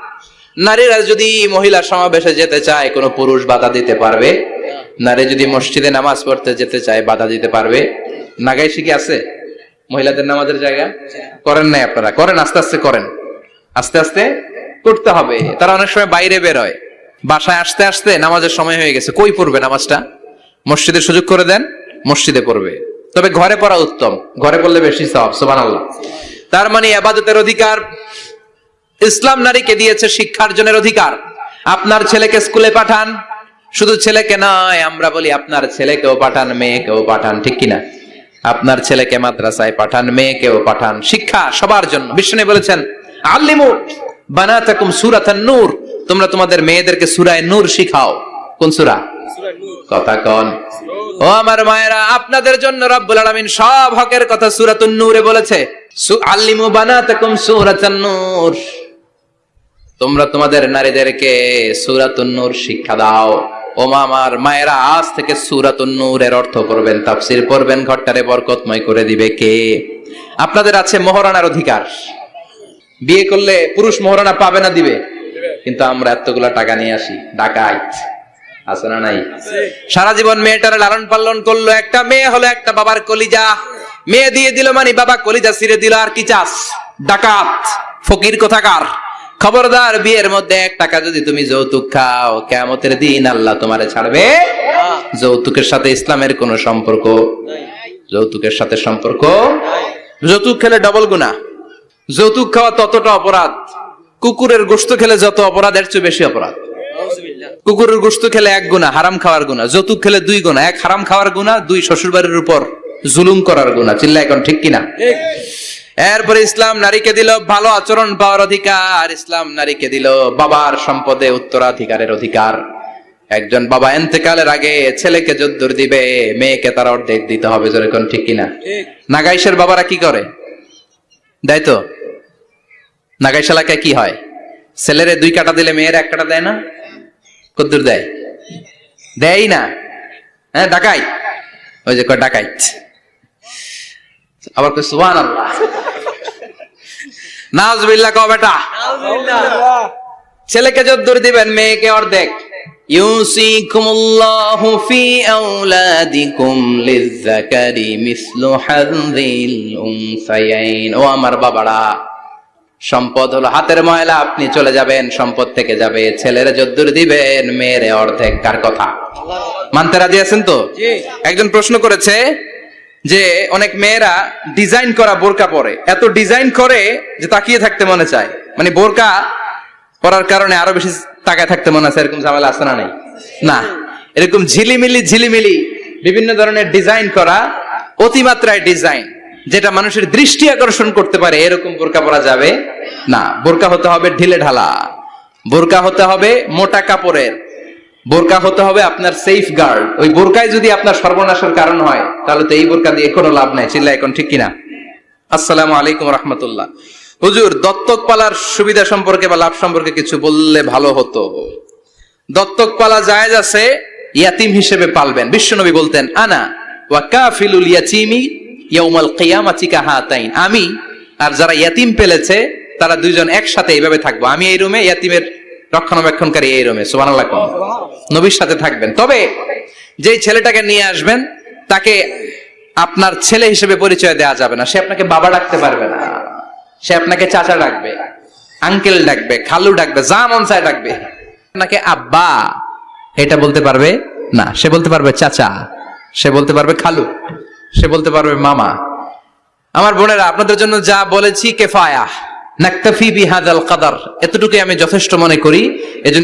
Speaker 1: নারীরা যদি মহিলা সমাবেশে যেতে চায়, কোনো পুরুষ বাধা দিতে পারবে? নারী যদি মসজিদে নামাজ পড়তে যেতে চায়, বাধা দিতে পারবে? নাগাই শিখে আছে? মহিলাদের নামাজের জায়গা? করেন নাই আপনারা? করেন, আস্তে আস্তে করেন। আস্তে আস্তে করতে হবে। তারা অনেক সময় বাইরে বের হয়। বাসায় আসতে আসতে নামাজের সময় হয়ে গেছে। কই পড়বে নামাজটা? মসজিদে সুযোগ করে দেন, মসজিদে পড়বে। তবে ঘরে পড়া উত্তম। ঘরে পড়লে বেশি সব সোবান তার মানে আবাদতের অধিকার ইসলাম নারীকে দিয়েছে শিক্ষার্জনের অধিকার। আপনার ছেলেকে স্কুলে পাঠান। শুধু ছেলেকে নয়, আমরা বলি আপনার ছেলেকেও পাঠান, মেয়েকেও পাঠান, ঠিক কিনা? আপনার ছেলেকে মাদ্রাসায় পাঠান, মেয়েকেও পাঠান। শিক্ষা সবার জন্য। বিষ্ণু বলেছেন, আল্লিমু বানাতাকুম সূরাতান নূর। তোমরা তোমাদের মেয়েদেরকে সূরায়ে নূর শিখাও। কোন সূরা? কথা কন? ও আমার মায়েরা, আপনাদের জন্য রব্বুল আলামিন সব হকের কথা সূরাতুন নূরে বলেছে। আল্লিমু বানাতাকুম সূরাতান নূর। তোমরা তোমাদের নারীদেরকে সূরাতুন নূর শিক্ষা দাও। ও মা আমার মায়েরা আজ থেকে সূরাতুন নূরের অর্থ করবেন তাফসীর পড়বেন, ঘরটারে বরকতময় করে দিবে কে? আপনাদের আছে মহারানার অধিকার। বিয়ে করলে পুরুষ মহারানা পাবে না, দিবে। কিন্তু আমরা এতগুলা টাকা নিয়ে আসি, ডাকাইত। আছে না নাই? সারা জীবন মেয়েটার লালন পালন করল, একটা মেয়ে হলো একটা বাবার কলিজা। মেয়ে দিয়ে দিল মানে বাবা কলিজা ছিঁড়ে দিল, আর কি চাস? ডাকাত, ফকির কোথাকার? খবরদার বিয়ের মধ্যে এক টাকা যদি তুমি যৌতুক খাও কেমতের দিন আল্লাহ তোমারে ছাড়বে। যৌতুকের সাথে ইসলামের কোনো সম্পর্ক? যৌতুকের সাথে সম্পর্ক? যৌতুক খেলে ডবল গুণা যৌতুক খাওয়া ততটা অপরাধ। কুকুরের গোস্ত খেলে যত অপরাধ এর চেয়ে বেশি অপরাধ। কুকুরের গোস্ত খেলে এক গুণা হারাম খাওয়ার গুণা যৌতুক খেলে দুই গুণা এক হারাম খাওয়ার গুণা দুই শ্বশুর বাড়ির উপর জুলুম করার গুণা চিল্লা এখন ঠিক কিনা? এরপরে ইসলাম নারীকে দিল ভালো আচরণ পাওয়ার অধিকার। ইসলাম নারীকে দিল বাবার সম্পদে উত্তরাধিকারের অধিকার। একজন বাবা এন্তেকালের আগে ছেলেকে যদ্দুর দিবে মেয়েকে তার অর্ধেক দিতে হবে যেরকম ঠিক কিনা? নাগাইশের বাবারা কি করে? দেয় তো। নাগাইশ এলাকায় কি হয়? ছেলেরে দুই কাটা দিলে মেয়ের এক কাটা দেয় না? কদ্দুর দেয়। দেয় না। হ্যাঁ ডাকাই। ওই যে ডাকাইত। আবার কই সুবহান আল্লাহ নাজবিল্লাহ কও বেটা। ছেলেকে যদ্দুর দিবেন মেয়েকে অর্ধেক। ইউসিকুমুল্লাহু ফি আওলাদিকুম লিযযাকারি মিসলু হাযিল উনসায়াইন। ও আমার বাবারা সম্পদ হলো হাতের ময়লা আপনি চলে যাবেন সম্পদ থেকে যাবে। ছেলের যদ্দুর দিবেন মেয়ের অর্ধেক কার কথা? মানতে রাজি আছেন তো? একজন প্রশ্ন করেছে যে অনেক মেয়েরা ডিজাইন করা বোরকা পরে। এত ডিজাইন করে যে তাকিয়ে থাকতে মনে চায়। মানে বোরকা পরার কারণে আরও বেশি তাকায় থাকতে মনে আছে, এরকম ঝামেলা আছে না নাই? না। এরকম ঝিলিমিলি ঝিলিমিলি বিভিন্ন ধরনের ডিজাইন করা অতিমাত্রায় ডিজাইন যেটা মানুষের দৃষ্টি আকর্ষণ করতে পারে, এরকম বোরকা পরা যাবে না। বোরকা হতে হবে ঢিলে ঢালা। বোরকা হতে হবে মোটা কাপড়ের। বোরকা হতে হবে আপনার সেফ গার্ড ওই বোরকায় যদি আপনার সর্বনাশের কারণ হয়, তাহলে তো এই বোরকা দিয়ে কোনো লাভ নাই। চিল্লা এখন ঠিক কিনা? আসসালামু আলাইকুম রহমতুল্লাহ। হুজুর, দত্তক পালার সুবিধা সম্পর্কে বা লাভ সম্পর্কে কিছু বললে ভালো হতো। দত্তক পালা জায়েজ আছে, ইয়াতিম হিসেবে পালবেন। বিশ্বনবী বলতেন, আনা ওয়া কাফিলুল ইয়াতিমি ইয়াউমাল কিয়ামাতি কাহাতাইন। আমি আর যারা ইয়াতিম পেলেছে, তারা দুইজন একসাথে এইভাবে থাকব। আমি এই রুমে ইয়াতিমের রক্ষণাবেক্ষণকারী এই রুমে কোন নবীর সাথে থাকবেন। তবে যেই ছেলেটাকে নিয়ে আসবেন, তাকে আপনার ছেলে হিসেবে পরিচয় দেওয়া যাবে না। সে আপনাকে বাবা ডাকতে পারবে না। সে আপনাকে চাচা ডাকবে, আঙ্কেল ডাকবে, খালু ডাকবে, যা মন চায় ডাকবে। আপনাকে আব্বা, এটা বলতে পারবে না। সে বলতে পারবে চাচা, সে বলতে পারবে খালু, সে বলতে পারবে মামা। আমার বোনেরা, আপনাদের জন্য যা বলেছি কেফায়া। নাক্তাফি বিহাদাল কাদার। এতটুকুই আমি যথেষ্ট মনে করি। এজন্য